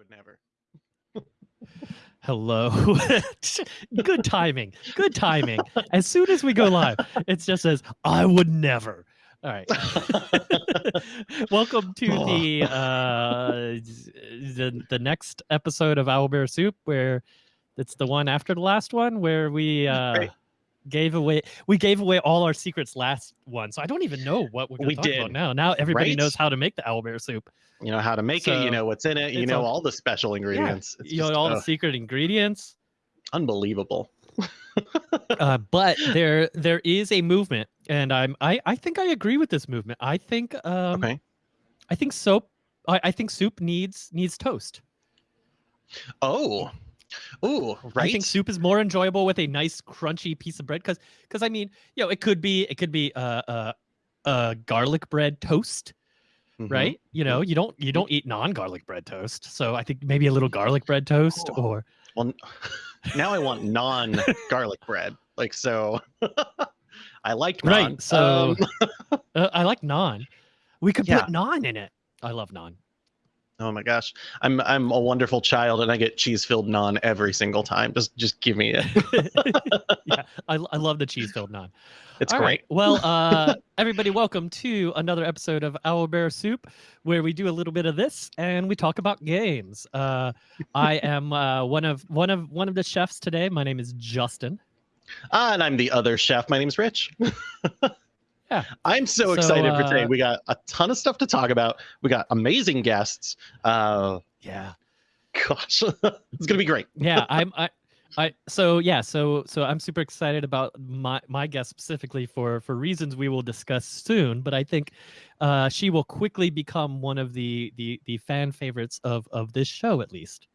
would never. Hello. Good timing. Good timing. As soon as we go live, it just says, I would never. All right. Welcome to Oh. the uh the the next episode of Owlbear Soup where it's the one after the last one where we uh Right. Gave away we gave away all our secrets last one. So I don't even know what we're We to talk about did. now. Now everybody Right? knows how to make the owlbear soup. You know how to make it. You know what's in it. You know all- all the special ingredients. It's you know just, all the secret ingredients. unbelievable. uh, but there there is a movement, and I'm I I think I agree with this movement. I think um Okay. I think soap I, I think soup needs needs toast. Oh, ooh, right. I think soup is more enjoyable with a nice crunchy piece of bread because because I mean you know it could be it could be uh uh uh garlic bread toast Mhm. right you know you don't you don't eat non-garlic bread toast so i think maybe a little garlic bread toast Oh. or Well, now I want non-garlic bread. Like so, I like Right, non. so- Um, uh, i like naan we could Yeah. put naan in it i love naan oh my gosh, I'm I'm a wonderful child, and I get cheese-filled naan every single time. Just just give me it. yeah I, I love the cheese filled naan It's All great. right. Well, uh, everybody, welcome to another episode of Owl Bear Soup, where we do a little bit of this and we talk about games. Uh, I am uh, one of one of one of the chefs today. My name is Justin. Ah, and I'm the other chef. My name's Rich. Yeah. I'm so, So, excited for today. uh, We got a ton of stuff to talk about. We got amazing guests. Uh, Yeah. gosh, it's gonna be great. Yeah. I'm. I. I. So yeah. So so I'm super excited about my my guest specifically for for reasons we will discuss soon. But I think uh, she will quickly become one of the the the fan favorites of of this show at least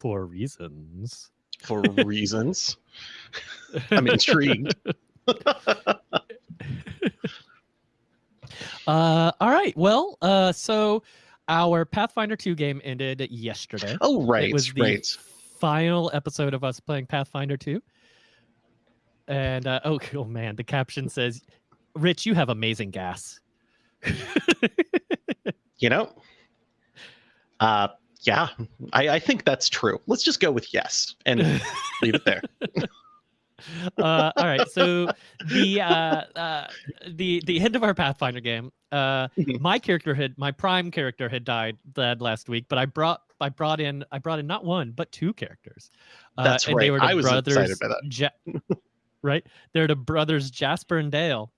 for reasons. For reasons, I'm intrigued. Uh, all right. Well, uh, so our Pathfinder 2 game ended yesterday. Oh, right, it was the right. final episode of us playing Pathfinder 2. And uh, oh, oh man, the caption says, "Rich, you have amazing gas." You know, uh, yeah, I, I think that's true. Let's just go with yes and leave it there. Uh, all right. So the uh, uh, the the end of our Pathfinder game. Uh, Mhm. my character had my prime character had died died last week, but I brought I brought in I brought in not one but two characters. Uh, That's and They right. were the I was brothers, excited by that. Ja- right? They're the brothers Jasper and Dale.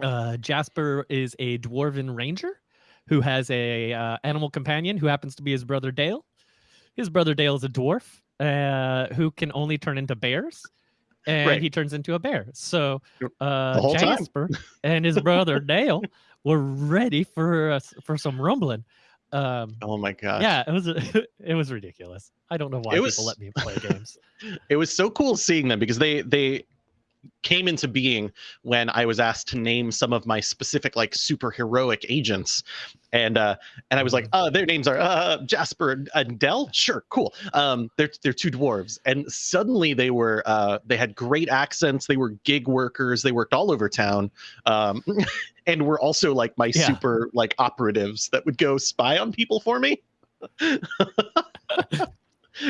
Uh, Jasper is a dwarven ranger who has a uh, animal companion who happens to be his brother Dale. His brother Dale is a dwarf uh, who can only turn into bears, and Right. he turns into a bear. So uh. Jasper and his brother Dale were ready for us for some rumbling. Um, Oh my god! yeah, it was it was ridiculous. I don't know why It people let me play games. it was so cool seeing them because they they came into being when I was asked to name some of my specific like super heroic agents, and uh, and I was like, Mm-hmm. uh, their names are uh, Jasper and and Dell. Sure, cool. Um, they're they're two dwarves, and suddenly they were uh, they had great accents. They were gig workers. They worked all over town, um, and were also like my Yeah. super like operatives that would go spy on people for me. it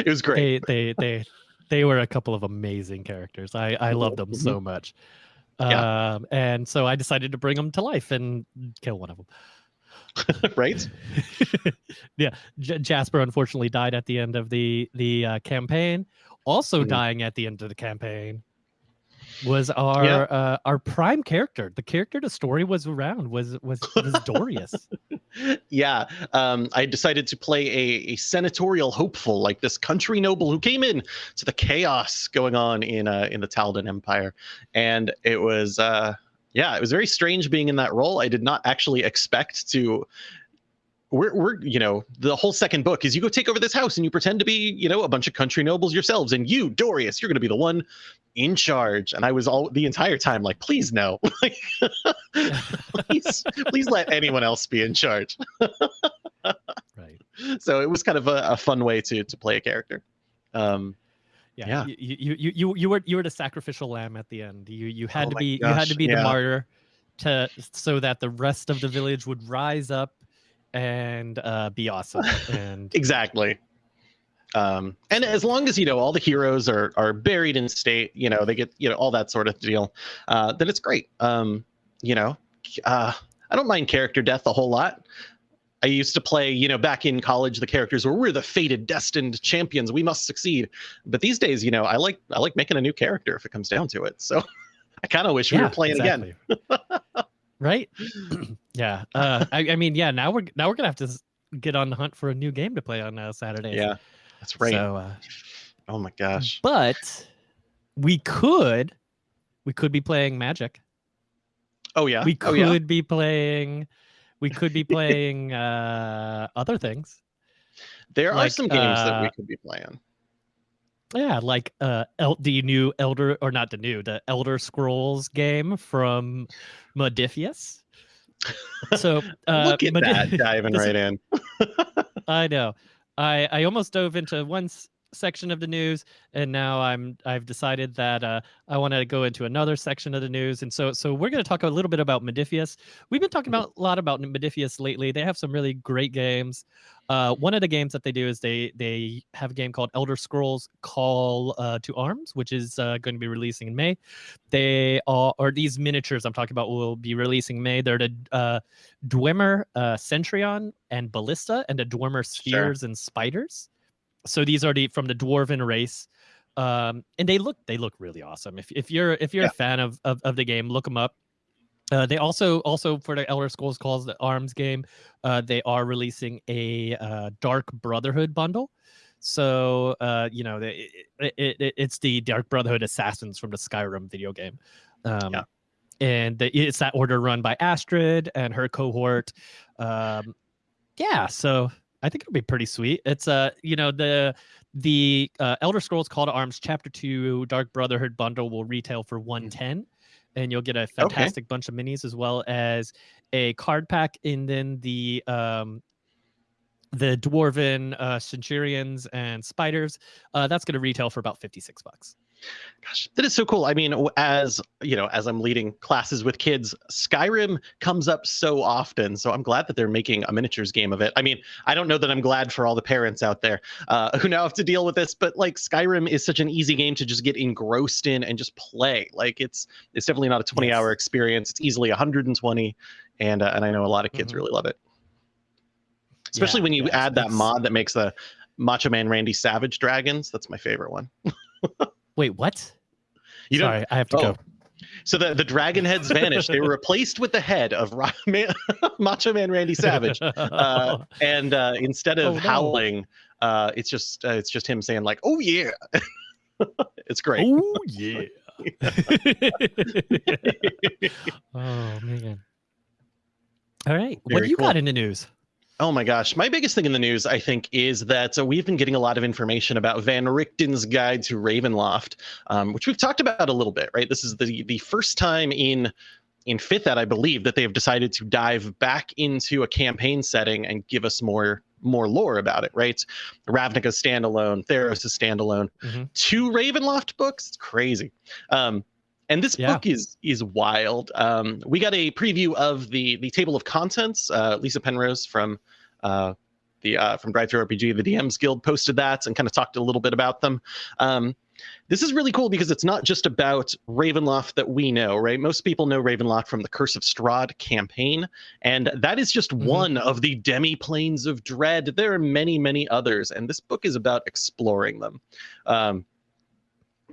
was great. they they they they were a couple of amazing characters. I I love them so much. Yeah. Um, and so I decided to bring them to life and kill one of them. right? yeah, J- Jasper unfortunately died at the end of the the uh, campaign. Also Mhm. dying at the end of the campaign was our Yeah. uh, our prime character. The character the story was around was was was Dorius. yeah um i decided to play a, a senatorial hopeful like this country noble who came in to the chaos going on in uh in the taldan empire. And it was uh yeah it was very strange being in that role. I did not actually expect to we're, we're you know the whole second book is you go take over this house and you pretend to be you know a bunch of country nobles yourselves and you dorius you're going to be the one in charge and i was all the entire time like please no please please let anyone else be in charge right. so it was kind of a, a fun way to to play a character um Yeah. Yeah. You, you you you you were you were the sacrificial lamb at the end. You you had Oh to be you had to gosh, be the martyr to so that the rest of the village would rise up and uh, be awesome. And exactly. Um, and as long as you know all the heroes are are buried in state, you know they get you know all that sort of deal, uh, then it's great. Um, you know, uh, I don't mind character death a whole lot. I used to play, you know, back in college, the characters were we're the fated, destined champions. We must succeed. But these days, you know, I like I like making a new character if it comes down to it. So I kind of wish yeah, we were playing exactly. again. right? yeah. Uh, I, I, mean, yeah. Now we're now we're gonna have to get on the hunt for a new game to play on uh, Saturday. Yeah, that's right. So, uh, oh my gosh. But we could we could be playing Magic. Oh yeah. We could oh, yeah. be playing we could be playing uh other things. There like, are some games uh, that we could be playing. Yeah, like uh El- the new Elder or not the new, the Elder Scrolls game from Modiphius. So uh look at that diving right in. I know. I I almost dove into one section of the news and now i'm i've decided that uh, i want to go into another section of the news and so so we're going to talk a little bit about Modiphius we've been talking about a lot about Modiphius lately. They have some really great games. Uh, one of the games that they do is they they have a game called elder scrolls call uh, to arms which is uh, going to be releasing in may. They are or these miniatures i'm talking about will be releasing in may. They're the uh, dwemer uh, centurion and ballista and the dwemer spheres sure. and spiders so these are the from the dwarven race um and they look they look really awesome if, if you're if you're yeah. a fan of, of of the game look them up uh, they also also for the Elder Scrolls Call to Arms game, uh, they are releasing a uh, Dark Brotherhood bundle. So uh, you know, it, it, it, it's the Dark Brotherhood assassins from the Skyrim video game. Um, yeah. And the, it's that order run by Astrid and her cohort. Um, yeah, so I think it'll be pretty sweet. It's uh, you know, the the uh, Elder Scrolls Call to Arms Chapter Two Dark Brotherhood bundle will retail for one mm. and you'll get a fantastic okay. bunch of minis as well as a card pack, and then the um, the dwarven uh, centurions and spiders. Uh, that's going to retail for about fifty six bucks. Gosh, that is so cool. I mean, as you know, as I'm leading classes with kids, Skyrim comes up so often. So I'm glad that they're making a miniatures game of it. I mean, I don't know that I'm glad for all the parents out there uh, who now have to deal with this, but like Skyrim is such an easy game to just get engrossed in and just play. Like it's it's definitely not a 20 yes. hour experience. It's easily 120, and uh, and I know a lot of kids mm-hmm. really love it. Especially yeah, when you yeah, add that mod that makes the Macho Man Randy Savage dragons. That's my favorite one. Wait, what? You Sorry, I have to oh. go. So the, the dragon heads vanished. they were replaced with the head of Ra- Man, Macho Man Randy Savage, uh, and uh, instead of oh, no. howling, uh, it's just uh, it's just him saying like, "Oh yeah," it's great. Oh yeah. oh man. All right, Very what do you cool. got in the news? Oh my gosh. My biggest thing in the news, I think, is that uh, we've been getting a lot of information about Van Richten's Guide to Ravenloft, um, which we've talked about a little bit, right? This is the, the first time in in fifth ed, I believe, that they've decided to dive back into a campaign setting and give us more more lore about it, right? Ravnica's standalone, Theros is standalone. Mm-hmm. Two Ravenloft books, it's crazy. Um, and this yeah. book is is wild. Um, we got a preview of the the table of contents. Uh, Lisa Penrose from uh, the uh, from DriveThruRPG, the DMs Guild, posted that and kind of talked a little bit about them. Um, this is really cool because it's not just about Ravenloft that we know, right? Most people know Ravenloft from the Curse of Strahd campaign, and that is just mm-hmm. one of the demi planes of dread. There are many, many others, and this book is about exploring them. Um,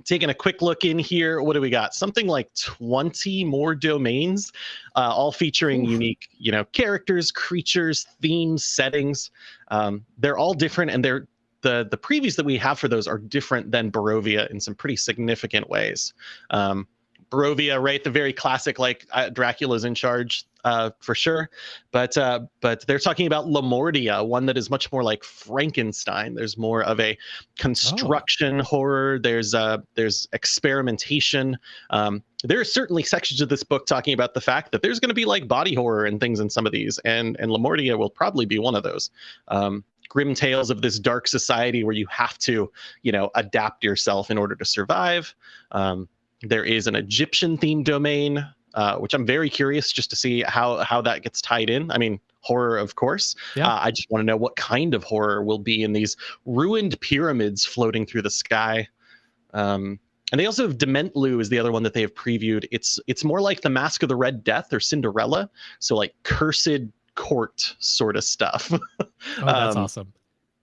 taking a quick look in here what do we got? Something like 20 more domains uh, all featuring Ooh. unique you know characters creatures themes settings. Um, they're all different and they're the the previews that we have for those are different than barovia in some pretty significant ways. Um, barovia right the very classic like uh, dracula's in charge uh, for sure. But uh, but they're talking about Lamordia, one that is much more like Frankenstein. There's more of a construction oh. horror. There's uh, there's experimentation. Um, there are certainly sections of this book talking about the fact that there's going to be like body horror and things in some of these, and and Lamordia will probably be one of those. Um, grim tales of this dark society where you have to, you know, adapt yourself in order to survive. Um, there is an Egyptian themed domain uh, which I'm very curious just to see how how that gets tied in. I mean, horror, of course. Yeah. Uh, I just want to know what kind of horror will be in these ruined pyramids floating through the sky. Um, and they also have Dementlu is the other one that they have previewed. It's it's more like the Mask of the Red Death or Cinderella, so like cursed court sort of stuff. Oh, that's Um, awesome.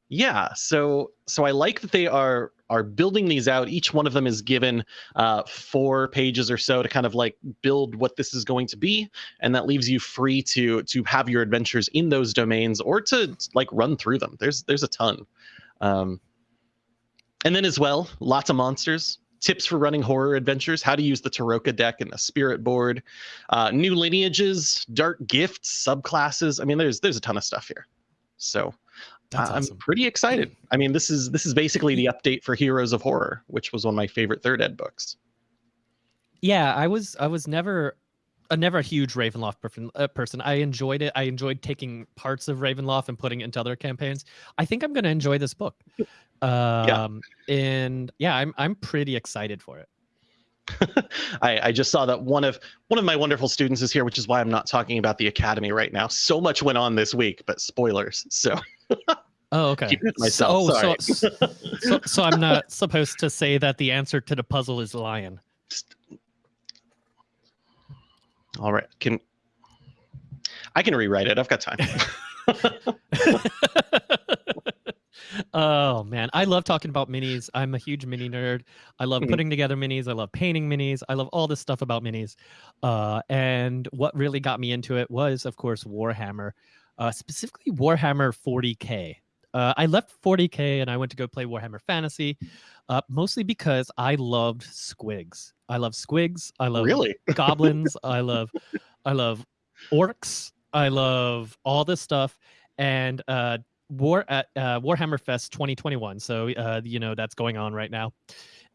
yeah, so so I like that they are are building these out. Each one of them is given uh, four pages or so to kind of like build what this is going to be, and that leaves you free to to have your adventures in those domains or to like run through them. There's there's a ton, um, and then as well, lots of monsters. Tips for running horror adventures, how to use the Tarokka deck and the Spirit board, uh, new lineages, dark gifts, subclasses. I mean, there's there's a ton of stuff here. So That's I'm awesome. pretty excited. I mean, this is this is basically the update for Heroes of Horror, which was one of my favorite third ed books. Yeah, I was I was never a never a huge Ravenloft person, uh, person. I enjoyed it. I enjoyed taking parts of Ravenloft and putting it into other campaigns. I think I'm going to enjoy this book. Um and yeah, I'm I'm pretty excited for it. I, I just saw that one of one of my wonderful students is here, which is why I'm not talking about the academy right now. So much went on this week, but spoilers. So Oh, okay. keep it to So- oh, Sorry. so, so so I'm not supposed to say that the answer to the puzzle is lion. All right, can I can rewrite it? I've got time. oh man, I love talking about minis. I'm a huge mini nerd. I love Mhm. putting together minis. I love painting minis. I love all this stuff about minis. Uh, and what really got me into it was, of course, Warhammer, uh, specifically Warhammer 40k. Uh, I left 40k and I went to go play Warhammer Fantasy, uh, mostly because I loved squigs. I love squigs. I love really? goblins. I love, I love orcs. I love all this stuff. And uh, War at uh, Warhammer Fest 2021. So uh, you know that's going on right now,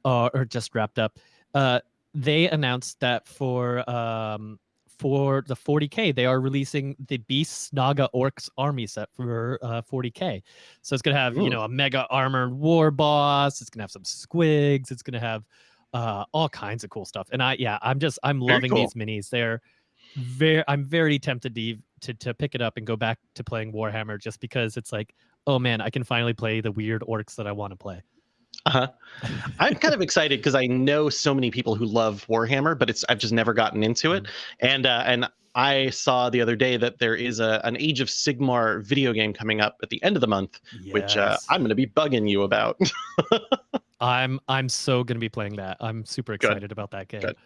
uh, or just wrapped up. Uh, they announced that for um, for the 40k, they are releasing the Beast Snagga Orcs army set for uh, 40k. So it's gonna have Ooh. you know a mega armored war boss. It's gonna have some squigs. It's gonna have uh, all kinds of cool stuff. And I yeah, I'm just I'm Very loving these minis. They're very I'm very tempted to, to to pick it up and go back to playing Warhammer just because it's like, oh man, I can finally play the weird orcs that I want to play. Uh-huh. I'm kind of excited because I know so many people who love Warhammer, but it's I've just never gotten into it. And uh, and I saw the other day that there is a an Age of Sigmar video game coming up at the end of the month, which uh, I'm going to be bugging you about. I'm I'm so gonna be playing that. I'm super Good. excited about that game. Good.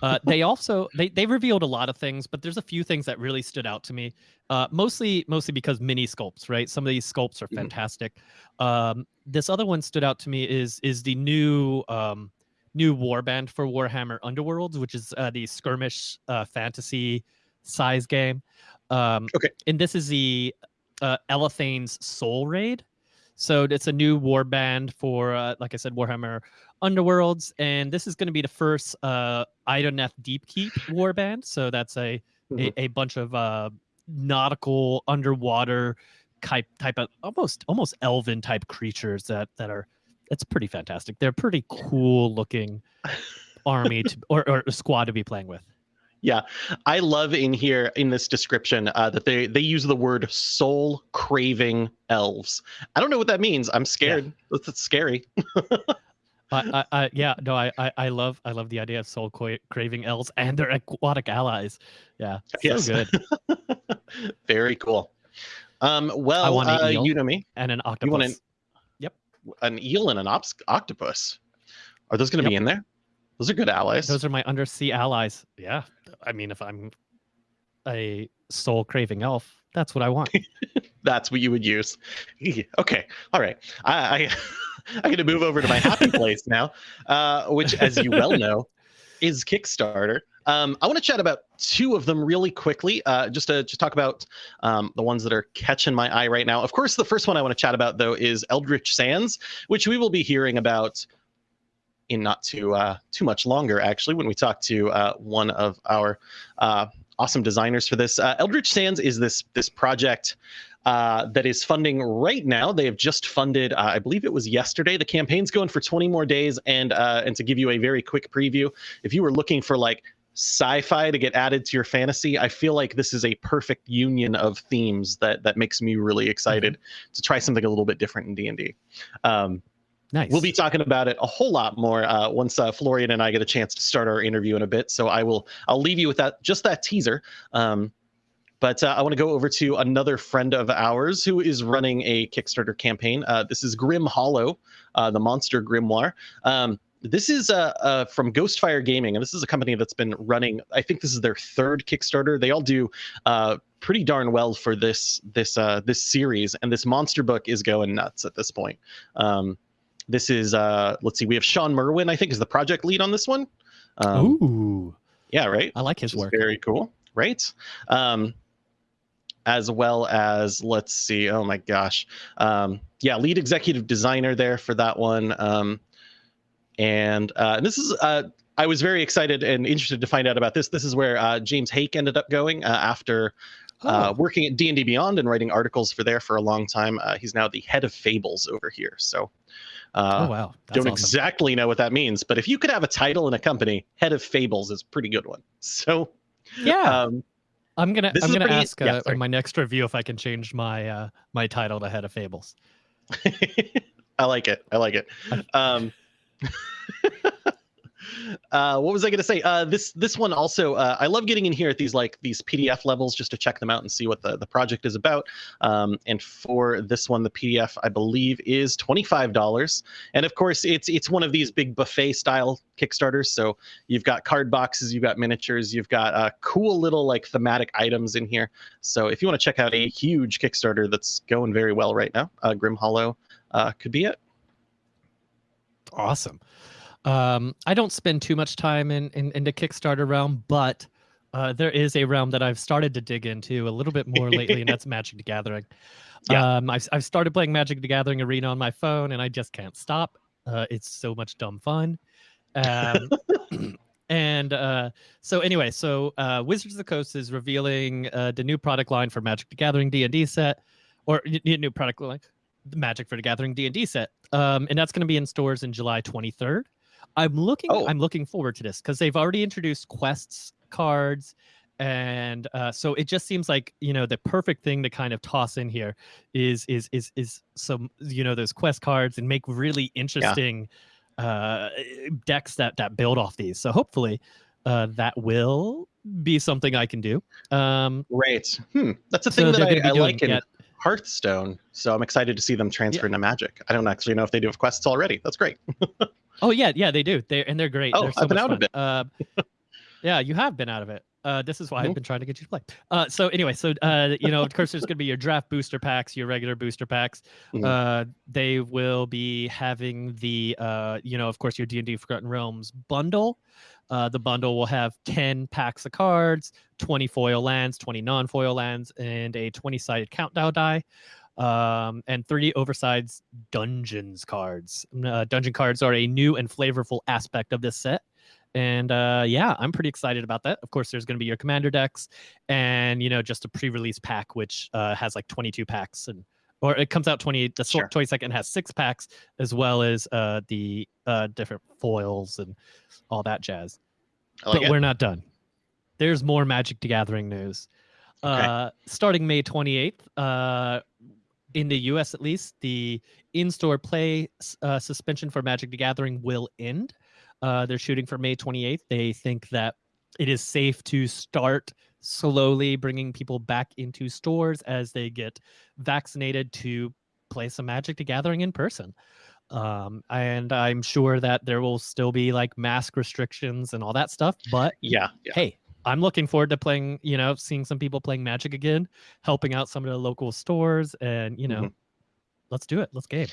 Uh, they also they they revealed a lot of things, but there's a few things that really stood out to me. Uh, mostly mostly because mini sculpts, right? Some of these sculpts are Mhm. fantastic. Um, this other one stood out to me is is the new um, new warband for Warhammer Underworlds, which is uh, the skirmish uh, fantasy size game. Um, Okay. and this is the uh, Elathain's Soulraid. So it's a new warband for, uh, like I said, Warhammer Underworlds, and this is going to be the first uh, Idoneth Deepkin warband. So that's a Mhm. a, a bunch of uh, nautical underwater type type of almost almost elven type creatures that that are it's pretty fantastic. They're pretty cool looking army to, or, or squad to be playing with. I love in here in this description uh, that they they use the word soul craving elves. I don't know what that means. I'm scared. That's, that's scary. I, I, I, yeah, no, I, I, I love, I love the idea of soul craving elves and their aquatic allies. Yeah, so Yes. good. Very cool. Um, well, I want an uh, eel. you know me, And an octopus. You want an- an eel and an ops- octopus. Are those going to be in there? Those are good allies. Those are my undersea allies. Yeah, I mean, if I'm a soul craving elf, that's what I want. That's what you would use. Okay, all right. I, I I'm going to move over to my happy place now, uh, which, as you well know, is Kickstarter. Um, I want to chat about two of them really quickly, uh, just to just talk about um, the ones that are catching my eye right now. Of course, the first one I want to chat about though is Eldritch Sands, which we will be hearing about in not too uh, too much longer, actually, when we talk to uh, one of our uh, awesome designers for this. Uh, Eldritch Sands is this this project uh, that is funding right now. They have just funded, uh, I believe it was yesterday. The campaign's going for 20 more days, and uh, and to give you a very quick preview, if you were looking for like sci-fi to get added to your fantasy, I feel like this is a perfect union of themes that that makes me really excited mm-hmm. to try something a little bit different in D and D. Um, Nice. We'll be talking about it a whole lot more uh, once uh, Florian and I get a chance to start our interview in a bit. So I will I'll leave you with that just that teaser. Um, but uh, I want to go over to another friend of ours who is running a Kickstarter campaign. Uh, this is Grim Hollow, uh, the Monster Grimoire. Um, this is uh, uh, from Ghostfire Gaming, and this is a company that's been running. I think this is their third Kickstarter. They all do pretty darn well for this this this series, and this monster book is going nuts at this point. Um, this is uh, let's see, we have Sean Merwin, I think, is the project lead on this one. Um, Ooh, yeah, right. I like his work. Very cool, right? Um, as well as let's see, oh my gosh, um, yeah, lead executive designer there for that one. Um, and uh, this is uh, I was very excited and interested to find out about this. This is where uh, James Haeck ended up going uh, after uh, oh. working at D and D Beyond and writing articles for there for a long time. Uh, he's now the head of Fables over here. So, oh wow, That's don't awesome. exactly know what that means, but if you could have a title in a company, head of Fables is a pretty good one. So, yeah. Um, I'm gonna I'm gonna pretty, ask yeah, in my next review if I can change my uh, my title to head of Fables. I like it. I like it. Um, uh, what was I going to say? Uh, this this one also, uh, I love getting in here at these like these PDF levels just to check them out and see what the, the project is about. Um, and for this one, the PDF I believe is twenty five dollars. And of course, it's it's one of these big buffet style Kickstarters. So you've got card boxes, you've got miniatures, you've got uh, cool little like thematic items in here. So if you want to check out a huge Kickstarter that's going very well right now, uh, Grim Hollow uh, could be it. Awesome. Um, I don't spend too much time in, in, in the Kickstarter realm, but uh, there is a realm that I've started to dig into a little bit more lately, and that's Magic the Gathering. Yeah. Um, I've, I've started playing Magic the Gathering Arena on my phone, and I just can't stop. Uh, it's so much dumb fun. Um, and uh, so anyway, so uh, Wizards of the Coast is revealing uh, the new product line for Magic the Gathering D and D set, or new product line, the Magic for the Gathering D and D set, um, and that's going to be in stores in July 23rd. I'm looking. Oh. I'm looking forward to this because they've already introduced quests cards, and uh, so it just seems like you know the perfect thing to kind of toss in here is is is is some you know those quest cards and make really interesting yeah. uh, decks that that build off these. So hopefully. Uh, that will be something I can do. Um, right. Hmm. That's a thing so that I, I like in yeah. Hearthstone. So I'm excited to see them transfer yeah. into Magic. I don't actually know if they do have quests already. That's great. Oh yeah, yeah, they do. They and they're great. Oh, they're so I've been out fun. of it. Uh, yeah, you have been out of it. Uh, this is why mm-hmm. I've been trying to get you to play. Uh, so anyway, so uh, you know, of course, there's going to be your draft booster packs, your regular booster packs. Mm-hmm. Uh, they will be having the, uh, you know, of course, your D and D Forgotten Realms bundle. Uh, the bundle will have 10 packs of cards, 20 foil lands, 20 non-foil lands, and a 20-sided countdown die um, and three oversized dungeons cards. Uh, dungeon cards are a new and flavorful aspect of this set. And uh, yeah, I'm pretty excited about that. Of course, there's going to be your commander decks, and you know, just a pre-release pack which uh, has like 22 packs, and or it comes out 20. The sure. 22nd has six packs, as well as uh, the uh, different foils and all that jazz. Like but it. we're not done. There's more Magic the Gathering news. Okay. Uh, starting May 28th, uh, in the US at least, the in-store play uh, suspension for Magic the Gathering will end. Uh, they're shooting for May 28th. They think that it is safe to start slowly bringing people back into stores as they get vaccinated to play some Magic the Gathering in person. Um, and I'm sure that there will still be like mask restrictions and all that stuff. But yeah, yeah. hey, I'm looking forward to playing, you know, seeing some people playing Magic again, helping out some of the local stores, and you know, mm-hmm. let's do it. Let's game.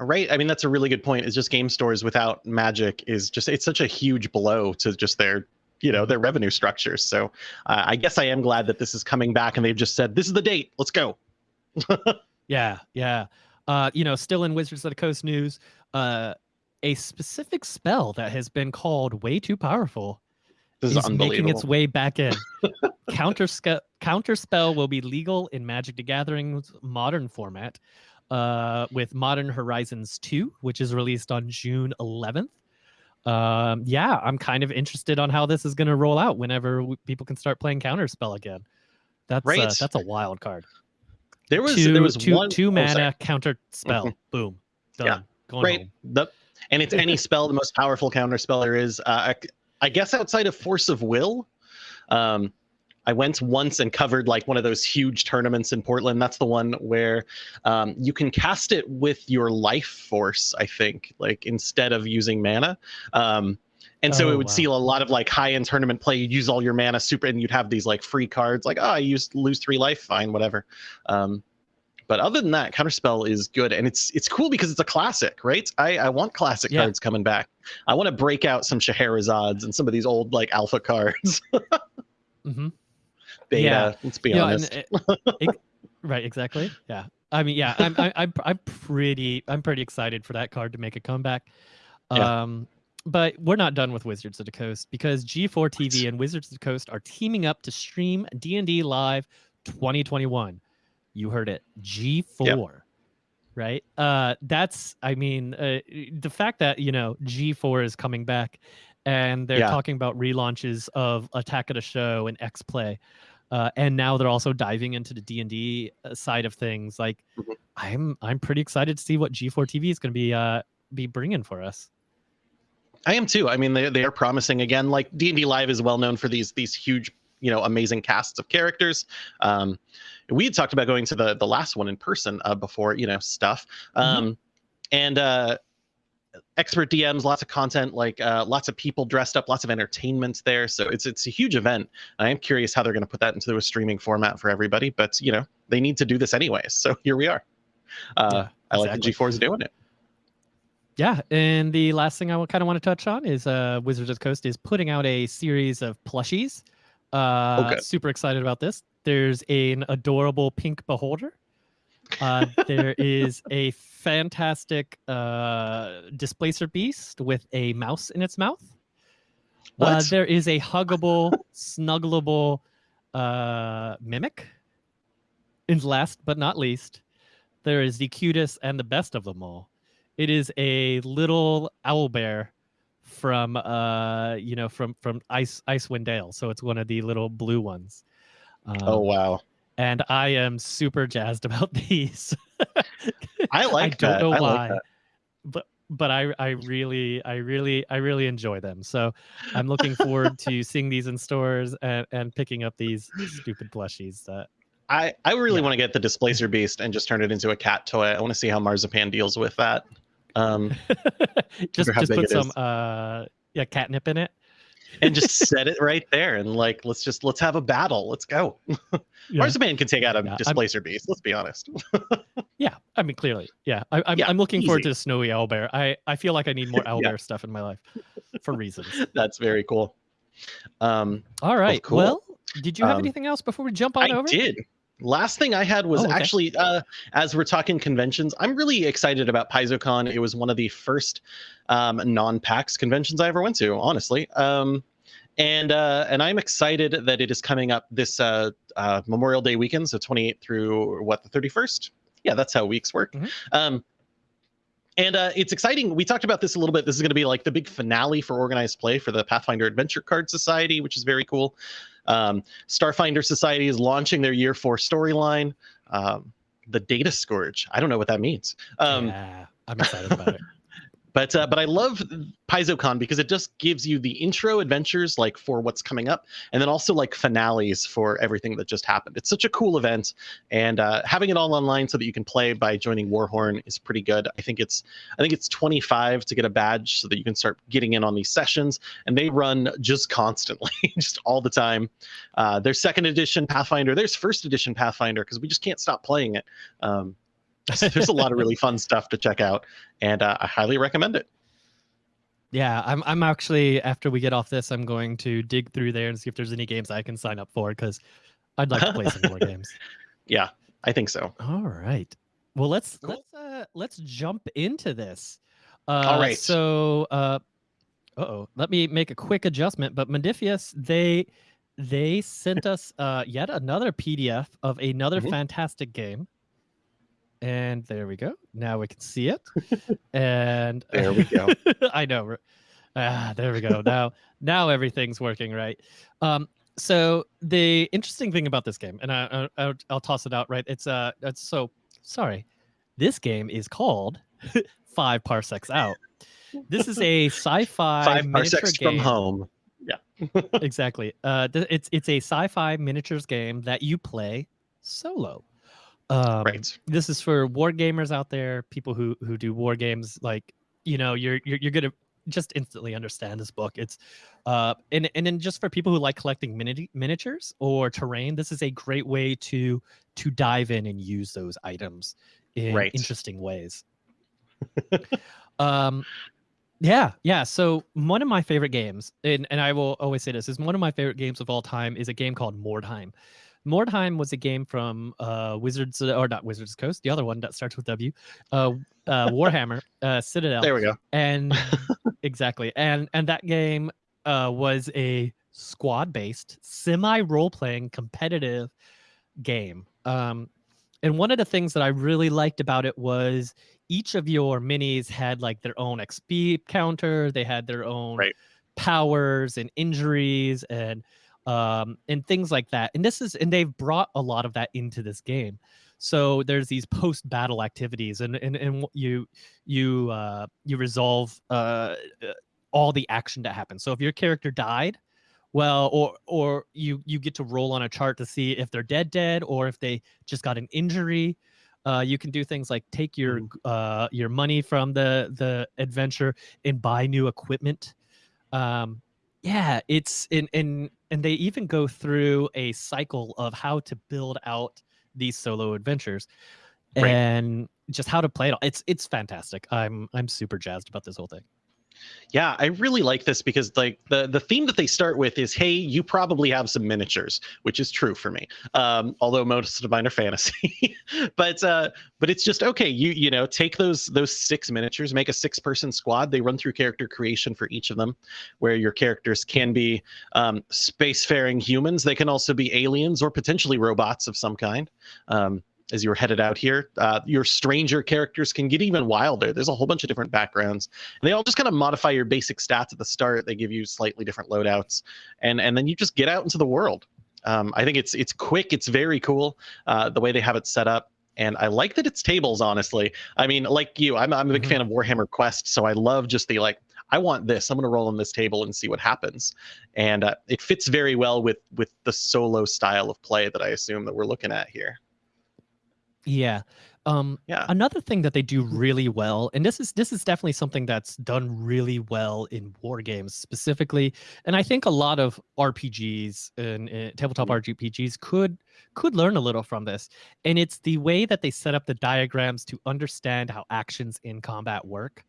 Right. I mean, that's a really good point. Is just game stores without Magic is just it's such a huge blow to just their you know their revenue structures. So uh, I guess I am glad that this is coming back, and they've just said this is the date. Let's go. yeah, yeah. Uh, you know, still in Wizards of the Coast news, uh, a specific spell that has been called way too powerful this is, is making its way back in. Counter Counterspell will be legal in Magic the Gathering's modern format, uh, with Modern Horizons 2, which is released on June 11th. um, yeah, I'm kind of interested on how this is going to roll out whenever people can start playing Counterspell again. That's uh, that's a wild card. There was two, there was two, one two mana counter spell. Mhm. Boom. Done. Yeah. Going right home. the and it's any spell the most powerful counter spell there is uh, I, I guess outside of force of will um i went once and covered like one of those huge tournaments in portland that's the one where um, you can cast it with your life force i think like instead of using mana um and so Oh, it would wow. see a lot of like high end tournament play. You'd use all your mana super, and you'd have these like free cards. Like, oh, I used lose three life, fine, whatever. Um, but other than that, Counterspell is good, and it's it's cool because it's a classic, right? I, I want classic Yeah. cards coming back. I want to break out some Shahrazads and some of these old like alpha cards. hmm Beta, Yeah. let's be honest. it- ex- right, exactly. Yeah. I mean, yeah, I'm, I, I'm, I'm pretty, I'm pretty excited for that card to make a comeback. Yeah. Um, but we're not done with Wizards of the Coast because G4 TV and Wizards of the Coast are teaming up to stream D&D Live 2021. You heard it, G4. Right. Uh, that's, I mean, uh, the fact that you know G4 is coming back, and they're Yeah. talking about relaunches of Attack of the Show and X Play uh, and now they're also diving into the D and D side of things. Like, Mhm. I'm I'm pretty excited to see what G4 TV is going to be uh be bringing for us. I am too. I mean, they they are promising again. Like D and D Live is well known for these these huge, you know, amazing casts of characters. Um, we had talked about going to the the last one in person uh, before, you know, stuff. Um, and uh, expert DMs, lots of content, like uh, lots of people dressed up, lots of entertainment there. So it's it's a huge event. I am curious how they're going to put that into a streaming format for everybody. But you know, they need to do this anyways. So here we are. Uh, Yeah, I like that. G4 is doing it. Yeah, and the last thing I kind of want to touch on is uh, Wizards of the Coast is putting out a series of plushies. Uh, good. super excited about this. There's an adorable pink beholder. Uh, there is a fantastic uh, displacer beast with a mouse in its mouth. Uh, there is a huggable, snuggleable uh, mimic. And last but not least, there is the cutest and the best of them all. It is a little owl bear from uh you know from from ice icewind dale so it's one of the little blue ones um, oh wow, and i am super jazzed about these I like I don't that. know I why that. but but i i really i really i really enjoy them so i'm looking forward to seeing these in stores and and picking up these stupid plushies that I, I really Yeah. want to get the displacer beast and just turn it into a cat toy. I want to see how Marzipan deals with that. Um, just just put some uh yeah catnip in it and just set it right there and like let's just let's have a battle. Let's go. Yeah. Can take out a Yeah, I'm- displacer beast. Let's be honest. Yeah, I mean, clearly, yeah. I, I'm, Yeah, I'm looking forward easy. to snowy owlbear. I, I feel like I need more owlbear stuff in my life for reasons. That's very cool. Um, All right. cool. Well, did you have Um, anything else before we jump on I over? did. Last thing I had was Oh, okay. actually, uh, as we're talking conventions, I'm really excited about PaizoCon. It was one of the first um, non-PAX conventions I ever went to, honestly. Um, and uh, and I'm excited that it is coming up this uh, uh, Memorial Day weekend, so 28th through what the 31st. Yeah, that's how weeks work. Mhm. Um, and uh, it's exciting. We talked about this a little bit. This is going to be like the big finale for organized play for the Pathfinder Adventure Card Society, which is very cool. Um, Starfinder Society is launching their year four storyline. Um, the Data Scourge. I don't know what that means. Um, yeah, I'm excited about it. but uh, but I love PaizoCon because it just gives you the intro adventures like for what's coming up, and then also like finales for everything that just happened. It's such a cool event, and uh, having it all online so that you can play by joining Warhorn is pretty good. I think it's I think it's 25 to get a badge so that you can start getting in on these sessions, and they run just constantly, just all the time. Uh, there's second edition Pathfinder, there's first edition Pathfinder because we just can't stop playing it. Um, there's a lot of really fun stuff to check out, and uh, I highly recommend it. Yeah, I'm, I'm actually, after we get off this, I'm going to dig through there and see if there's any games I can sign up for because I'd like to play some more games. Yeah, I think so. All right. Well, let's Cool. let's uh let's jump into this. Uh, All right. So, uh, oh, let me make a quick adjustment. But Modiphius, they they sent us uh yet another PDF of another Mhm. fantastic game. And there we go. Now we can see it. and There we go. I know. Ah, there we go. Now, now everything's working right. Um, so the interesting thing about this game, and I, I, I'll toss it out right. It's uh, it's so sorry. This game is called Five Parsecs Out. This is a sci-fi Five parsecs game. from home. Yeah. exactly. Uh, it's it's a sci-fi miniatures game that you play solo. Um, right. This is for war gamers out there, people who who do war games. Like you know, you're you're you're gonna just instantly understand this book. It's uh, and and then just for people who like collecting mini- miniatures or terrain, this is a great way to to dive in and use those items in Right. interesting ways. um, yeah, yeah. So one of my favorite games, and, and I will always say this, is one of my favorite games of all time is a game called Mordheim. Mordheim was a game from uh, Wizards, or not Wizards Coast, the other one that starts with W, uh, uh, Warhammer, uh, Citadel There we go. and exactly and and that game uh was a squad based semi role playing competitive game um and one of the things that i really liked about it was each of your minis had like their own xp counter they had their own Right. powers and injuries and um and things like that and this is and they've brought a lot of that into this game. So there's these post battle activities and and, and you you uh you resolve uh uh, all the action that happens. So if your character died well or or you you get to roll on a chart to see if they're dead dead or if they just got an injury uh, you can do things like take your uh, your money from the the adventure and buy new equipment. Um, yeah it's in in and they even go through a cycle of how to build out these solo adventures Right. and just how to play it all. it's it's fantastic i'm i'm super jazzed about this whole thing Yeah, I really like this because like the the theme that they start with is, hey, you probably have some miniatures, which is true for me. Um, although most of mine are fantasy, but uh, but it's just okay. You you know take those those six miniatures, make a six person squad. They run through character creation for each of them, where your characters can be um, spacefaring humans. They can also be aliens or potentially robots of some kind. Um, as you're headed out here, uh, your stranger characters can get even wilder. There's a whole bunch of different backgrounds and they all just kind of modify your basic stats at the start. They give you slightly different loadouts, and and then you just get out into the world. Um, I think it's it's quick. It's very cool uh, the way they have it set up, and I like that it's tables. Honestly, I mean, like you, I'm I'm a big Mhm. fan of Warhammer Quest, so I love just the like. I want this. I'm going to roll on this table and see what happens, and uh, it fits very well with with the solo style of play that I assume that we're looking at here. Yeah. Um Yeah. another thing that they do really well, and this is this is definitely something that's done really well in war games specifically, and I think a lot of RPGs and uh, tabletop RPGs could could learn a little from this. And it's the way that they set up the diagrams to understand how actions in combat work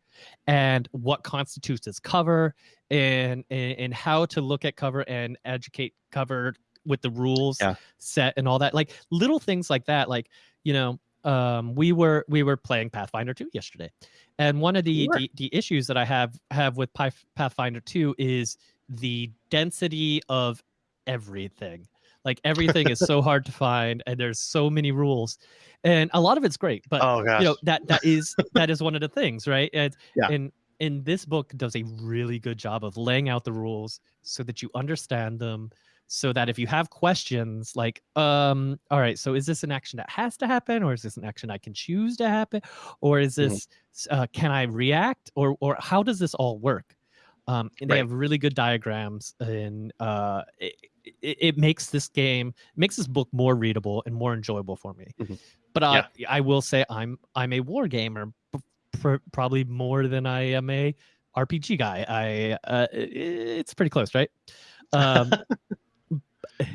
and what constitutes as cover and and, and how to look at cover and educate cover with the rules Yeah. set and all that. Like little things like that like you know um we were we were playing pathfinder 2 yesterday. And one of the, were. the the issues that i have have with Path- pathfinder 2 is the density of everything. Like everything is so hard to find and there's so many rules. And a lot of it's great but Oh you know that that is that is one of the things right? And Yeah. and and this book does a really good job of laying out the rules so that you understand them so that if you have questions like um all right so is this an action that has to happen or is this an action i can choose to happen or is Mhm. this uh, can i react or or how does this all work? Um and they have really good diagrams and uh it, it, it makes this game makes this book more readable and more enjoyable for me. Mhm. but uh, i will say i'm i'm a war gamer pr- probably more than i am a rpg guy. I uh, i- it's pretty close right? Um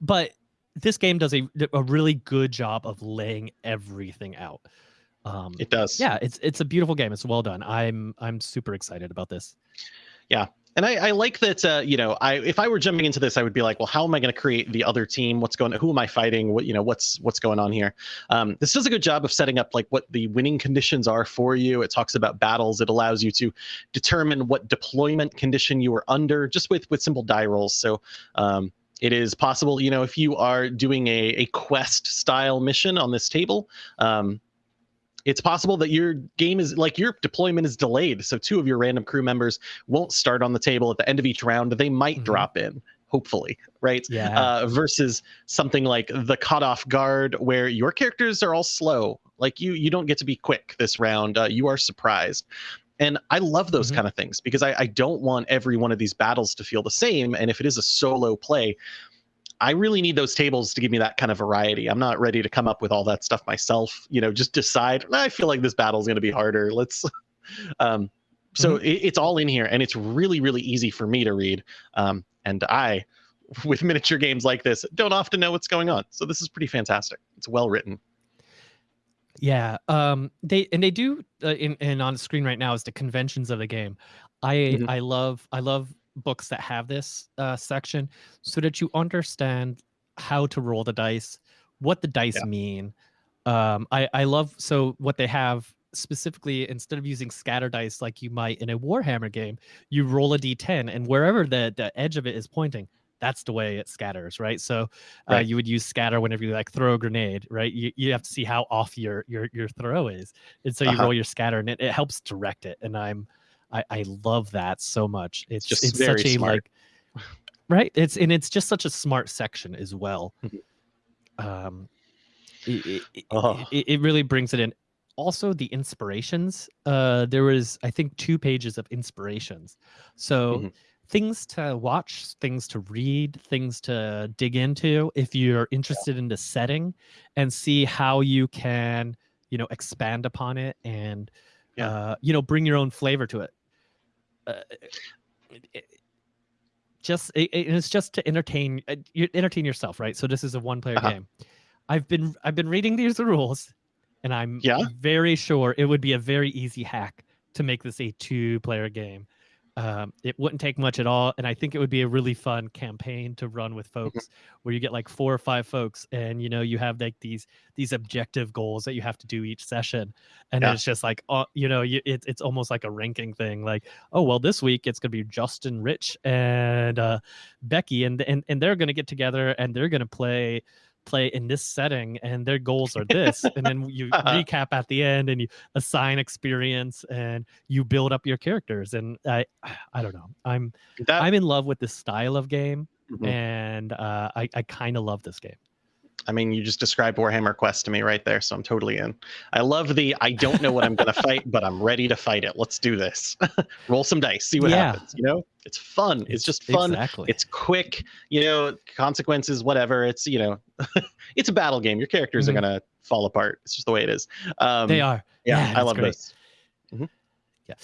but this game does a, a really good job of laying everything out um it does. yeah it's it's a beautiful game it's well done i'm i'm super excited about this Yeah, And I, I like that. Uh, you know, I if I were jumping into this, I would be like, well, how am I going to create the other team? What's going? Who am I fighting? What you know? What's what's going on here? Um, this does a good job of setting up like what the winning conditions are for you. It talks about battles. It allows you to determine what deployment condition you are under just with with simple die rolls. So. Um, it is possible, you know, if you are doing a, a quest style mission on this table, um, it's possible that your game is like your deployment is delayed. So two of your random crew members won't start on the table at the end of each round. They might mm-hmm. drop in, hopefully, right? Yeah. Uh, versus something like the cut off guard, where your characters are all slow. Like you, you don't get to be quick this round. Uh, you are surprised. And I love those mm-hmm. kind of things because I, I don't want every one of these battles to feel the same. And if it is a solo play, I really need those tables to give me that kind of variety. I'm not ready to come up with all that stuff myself. You know, just decide. I feel like this battle is going to be harder. Let's. Um, so mm-hmm. it, it's all in here, and it's really, really easy for me to read. Um, and I, with miniature games like this, don't often know what's going on. So this is pretty fantastic. It's well written. Yeah, um, they and they do uh, in and on the screen right now is the conventions of the game. I mm-hmm. I love I love books that have this uh, section so that you understand how to roll the dice, what the dice yeah. mean. Um, I, I love so what they have specifically instead of using scatter dice like you might in a Warhammer game, you roll a d10 and wherever the, the edge of it is pointing, that's the way it scatters, right? So uh, right. you would use scatter whenever you like throw a grenade, right? You, you have to see how off your your your throw is, and so you uh-huh. roll your scatter, and it, it helps direct it. And I'm I, I love that so much. It's just it's such a smart. like right. It's and it's just such a smart section as well. Mm-hmm. um, it, it, oh. it, it really brings it in. Also, the inspirations. Uh, there was I think two pages of inspirations. So. Mm-hmm things to watch, things to read, things to dig into if you're interested in the setting and see how you can, you know, expand upon it and, yeah. uh, you know, bring your own flavor to it. Uh, it, just it, it's just to entertain uh, you entertain yourself, right? So this is a one player uh-huh. game. I've been I've been reading these rules, and I'm yeah? very sure it would be a very easy hack to make this a two player game. Um, it wouldn't take much at all, and I think it would be a really fun campaign to run with mm-hmm. folks, where you get like four or five folks, and you know you have like these these objective goals that you have to do each session, and yeah. it's just like uh, you know you, it, it's almost like a ranking thing. Like, oh well, this week it's gonna be Justin, Rich, and uh, Becky, and and and they're gonna get together and they're gonna play play in this setting and their goals are this and then you recap at the end and you assign experience and you build up your characters and i i don't know. I'm that, i'm in love with this style of game mm-hmm. and uh, i i kind of love this game I mean, you just described Warhammer Quest to me right there, so I'm totally in. I love the I don't know what I'm going to fight, but I'm ready to fight it. Let's do this. Roll some dice, see what yeah. happens. You know, it's fun. It's, it's just fun. Exactly. It's quick. You know, consequences, whatever. It's you know, it's a battle game. Your characters mm-hmm. are going to fall apart. It's just the way it is. Um, they are. Yeah, yeah I love great. this. Mm-hmm. Yeah.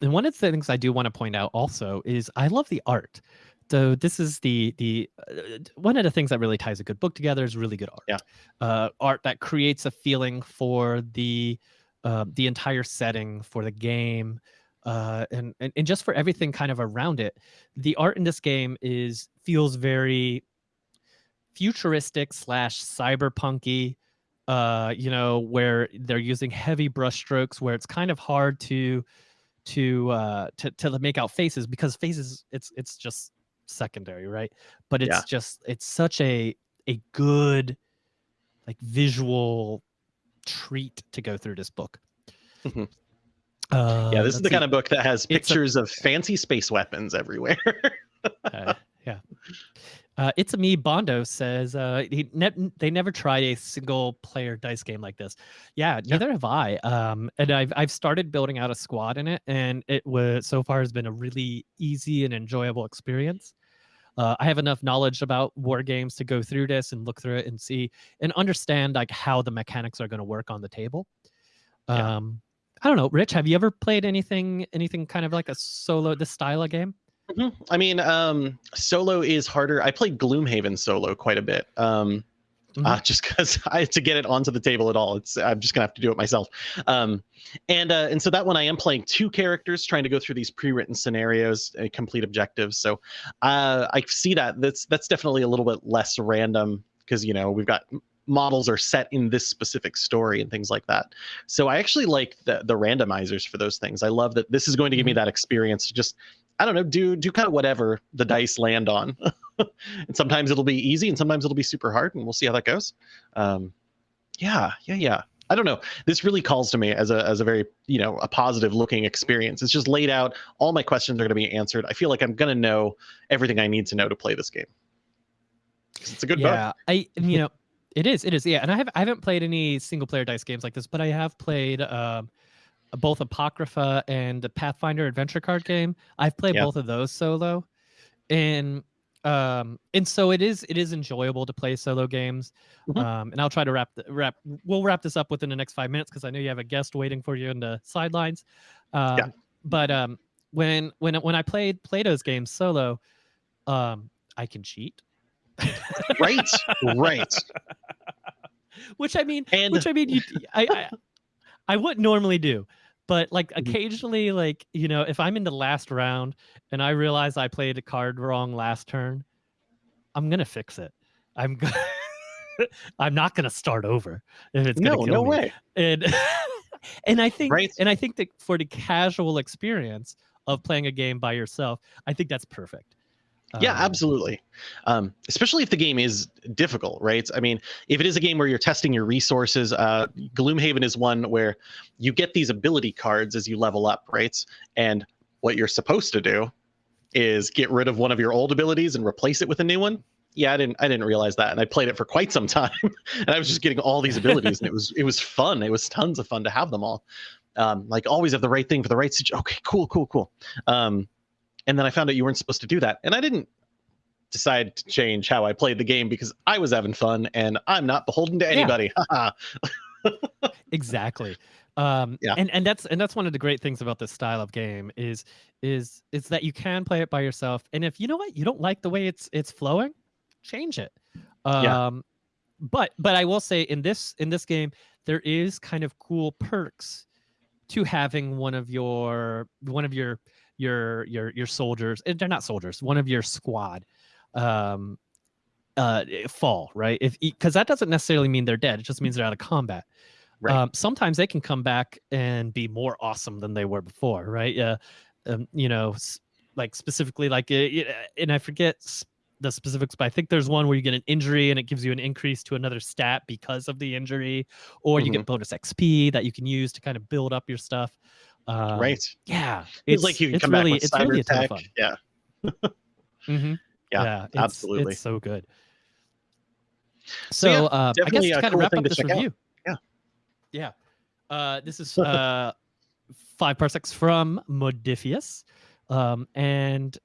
And one of the things I do want to point out also is I love the art so this is the the uh, one of the things that really ties a good book together is really good art. Yeah, uh, art that creates a feeling for the uh, the entire setting for the game, uh, and, and and just for everything kind of around it. The art in this game is feels very futuristic slash cyberpunky. Uh, you know, where they're using heavy brushstrokes, where it's kind of hard to to uh to to make out faces because faces it's it's just secondary, right? But it's yeah. just it's such a a good like visual treat to go through this book. Mm-hmm. Uh, yeah, this is the see. kind of book that has pictures a, of fancy space weapons everywhere. uh, yeah. Uh, it's a me Bondo says uh, he ne- they never tried a single player dice game like this. Yeah, neither yeah. have I. Um, and I've I've started building out a squad in it, and it was so far has been a really easy and enjoyable experience uh, I have enough knowledge about war games to go through this and look through it and see and understand like how the mechanics are going to work on the table. Yeah. Um, I don't know, Rich. Have you ever played anything, anything kind of like a solo, this style of game? Mm-hmm. I mean, um, solo is harder. I played Gloomhaven solo quite a bit. Um, mm-hmm. uh, just because I to get it onto the table at all. It's I'm just gonna have to do it myself. Um, and uh, and so that one I am playing two characters, trying to go through these pre-written scenarios, and complete objectives. So uh, I see that that's that's definitely a little bit less random because you know we've got models are set in this specific story and things like that. So I actually like the the randomizers for those things. I love that this is going to give me mm-hmm. that experience to just I don't know, do do kind of whatever the dice land on. and sometimes it'll be easy and sometimes it'll be super hard and we'll see how that goes. Um, yeah, yeah, yeah. I don't know. This really calls to me as a as a very you know a positive looking experience. It's just laid out. All my questions are going to be answered. I feel like I'm going to know everything I need to know to play this game. It's a good yeah, book. I you know it is it is yeah, and I have I haven't played any single player dice games like this, but I have played um, both Apocrypha and the Pathfinder adventure card game. I've played Yeah. both of those solo, and um and so it is it is enjoyable to play solo games. Mhm. Um, and I'll try to wrap the, wrap we'll wrap this up within the next five minutes because I know you have a guest waiting for you in the sidelines. Um, But um, when when when I played Plato's games solo, um, I can cheat. Right, right. which I mean, And which I mean, you, I, I, I wouldn't normally do, but like Mhm. occasionally, like you know, if I'm in the last round and I realize I played a card wrong last turn, I'm gonna fix it. I'm gonna, I'm not gonna start over if it's gonna no, kill no me. way. And and I think, Right. and I think that for the casual experience of playing a game by yourself, I think that's perfect. Yeah, Um, absolutely. Um, especially if the game is difficult, right? I mean, if it is a game where you're testing your resources, uh, Gloomhaven is one where you get these ability cards as you level up, right? And what you're supposed to do is get rid of one of your old abilities and replace it with a new one. Yeah, I didn't. I didn't realize that, and I played it for quite some time, and I was just getting all these abilities, and it was it was fun. It was tons of fun to have them all. Um, like always have the right thing for the right situation. Okay, cool, cool, cool. Um, and then I found out you weren't supposed to do that, and I didn't decide to change how I played the game because I was having fun, and I'm not beholden to anybody. Haha. exactly um Yeah. and and that's and that's one of the great things about this style of game is is is that you can play it by yourself and if you know what you don't like the way it's it's flowing change it Yeah. um but but i will say in this in this game there is kind of cool perks to having one of your one of your your your your soldiers and they're not soldiers one of your squad um uh fall right if because that doesn't necessarily mean they're dead it just means they're out of combat Right. um, sometimes they can come back and be more awesome than they were before, right? Yeah, um, you know, like specifically, like, uh, and I forget the specifics, but I think there's one where you get an injury and it gives you an increase to another stat because of the injury, or you get bonus XP that you can use to kind of build up your stuff. Um, right. Yeah, It's, like you can it's come really, back with it's cyber really a ton of tech. fun. Yeah. hmm Yeah, it's, absolutely. it's so good. So, So, yeah, uh, I guess definitely to kind cool of wrap up this check out. review. Yeah. Yeah. Uh, this is uh, five parsecs from Modiphius. Um, and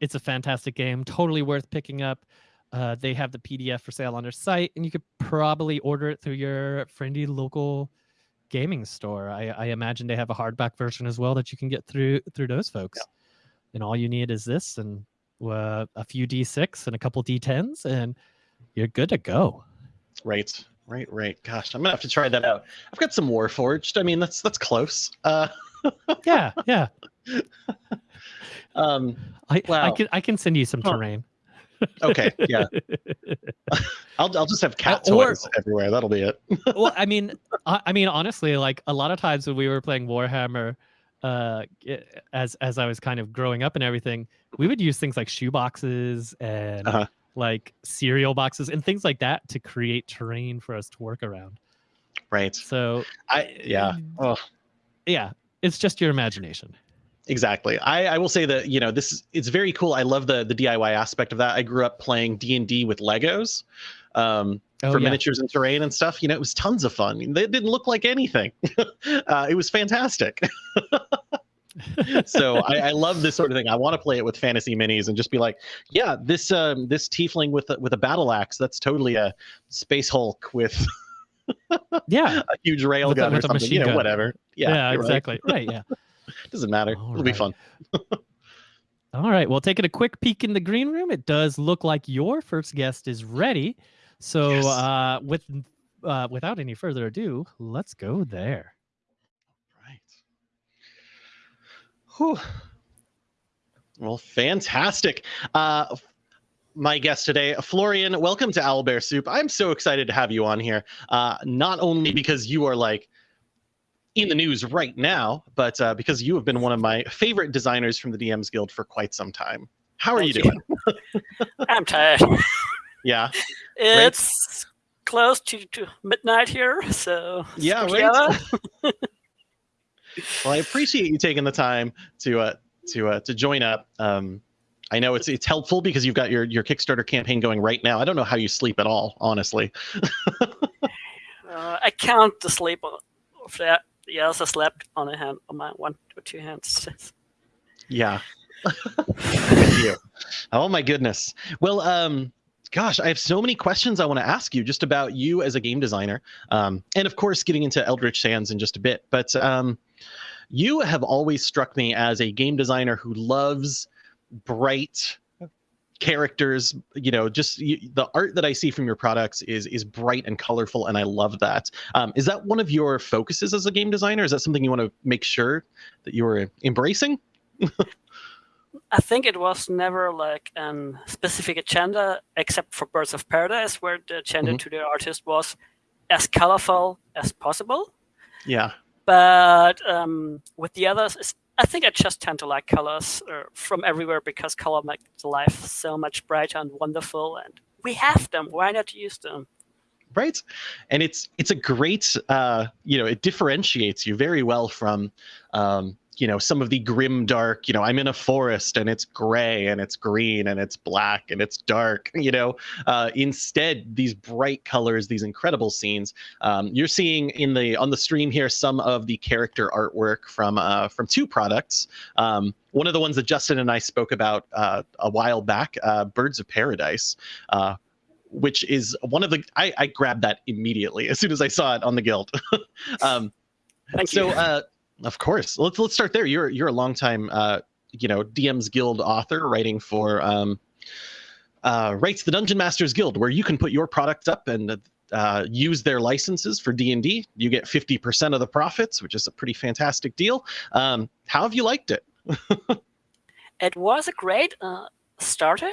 it's a fantastic game, totally worth picking up. Uh, they have the PDF for sale on their site, and you could probably order it through your friendly local gaming store. I, I imagine they have a hardback version as well that you can get through through those folks. And all you need is this and uh, a few D6 and a couple D10s, and you're good to go. Right. Right. Right. Gosh, I'm gonna have to try that out. I've got some Warforged. I mean, that's that's close. Uh, Yeah, yeah. um. I, I can I can send you some Huh. terrain. Okay. Yeah. I'll I'll just have cat Uh, or- toys everywhere. That'll be it. well, I mean, I, I mean, honestly, like a lot of times when we were playing Warhammer, uh, as as I was kind of growing up and everything, we would use things like shoe boxes and Uh-huh. like cereal boxes and things like that to create terrain for us to work around. Right. So I yeah. Oh, yeah, it's just your imagination. Exactly. I I will say that you know this is it's very cool. I love the the DIY aspect of that. I grew up playing D and D with Legos. Um, Oh, for yeah. miniatures and terrain and stuff. You know, it was tons of fun. it didn't look like anything. uh, it was fantastic. so I, I love this sort of thing. I want to play it with fantasy minis and just be like, yeah, this um, this tiefling with a, with a battle axe. That's totally a space Hulk with Yeah, a huge railgun or something. machine You know, gun. whatever. yeah, Yeah, you're right. exactly. Right. Yeah. Doesn't matter. All It'll be fun. All right. Well, taking a quick peek in the green room, it does look like your first guest is ready. So, Yes. uh, with uh, without any further ado, let's go there. Right. Whew. Well, fantastic. Uh, my guest today, Florian, welcome to Owlbear Soup. I'm so excited to have you on here. Uh, not only because you are like in the news right now, but uh, because you have been one of my favorite designers from the DMs Guild for quite some time. How are you Thank doing? I'm tired. Yeah. It's close to, to midnight here, so yeah, right. well, I appreciate you taking the time to uh, to uh, to join up. Um, I know it's it's helpful because you've got your your Kickstarter campaign going right now. I don't know how you sleep at all, honestly. uh, I count the sleep of that. Yes, I slept on a hand on my one or two hands. yeah. oh my goodness. Well, um, gosh, I have so many questions I want to ask you just about you as a game designer, um, and of course, getting into Eldritch Sands in just a bit. But um, you have always struck me as a game designer who loves bright characters you know just you, the art that i see from your products is is bright and colorful and i love that. Um, is that one of your focuses as a game designer is that something you want to make sure that you're embracing I think it was never like a specific agenda, except for Birds of Paradise, where the agenda mm-hmm. to the artist was as colorful as possible. Yeah. But um, with the others, I think I just tend to like colors uh, from everywhere because color makes life so much brighter and wonderful, and we have them. Why not use them? Right, and it's it's a great uh, you know it differentiates you very well from um, you know some of the grim dark you know i'm in a forest and it's gray and it's green and it's black and it's dark you know uh, instead these bright colors these incredible scenes um, you're seeing in the on the stream here some of the character artwork from uh, from two products um, one of the ones that justin and i spoke about uh, a while back uh, birds of paradise uh, which is one of the I, I, grabbed that immediately as soon as I saw it on the guild. um, Thank so, you. Of course. Let's let's start there. You're you're a longtime uh, you know DM's Guild author, writing for um, uh, writes the Dungeon Masters Guild, where you can put your product up and uh, use their licenses for D and D. You get fifty percent of the profits, which is a pretty fantastic deal. Um, how have you liked it? it was a great uh, starter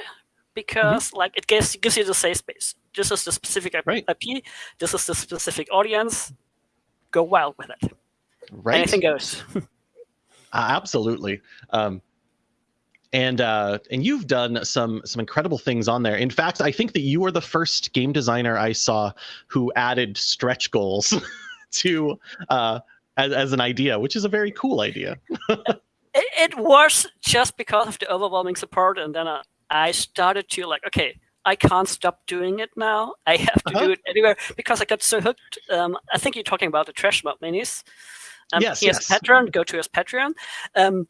because mm-hmm. like it gives gives you the safe space. This is the specific right. IP. This is the specific audience. Go wild with it. Right. Anything goes. uh, absolutely. Um, and uh, and you've done some some incredible things on there. In fact, I think that you are the first game designer I saw who added stretch goals to uh, as, as an idea, which is a very cool idea. it, it, was just because of the overwhelming support, and then uh, I started to like, okay, I can't stop doing it now. I have to uh-huh. do it anywhere because I got so hooked. Um, I think you're talking about the trash mob minis. Um, yes, he yes. has Patreon. Go to his Patreon. Um,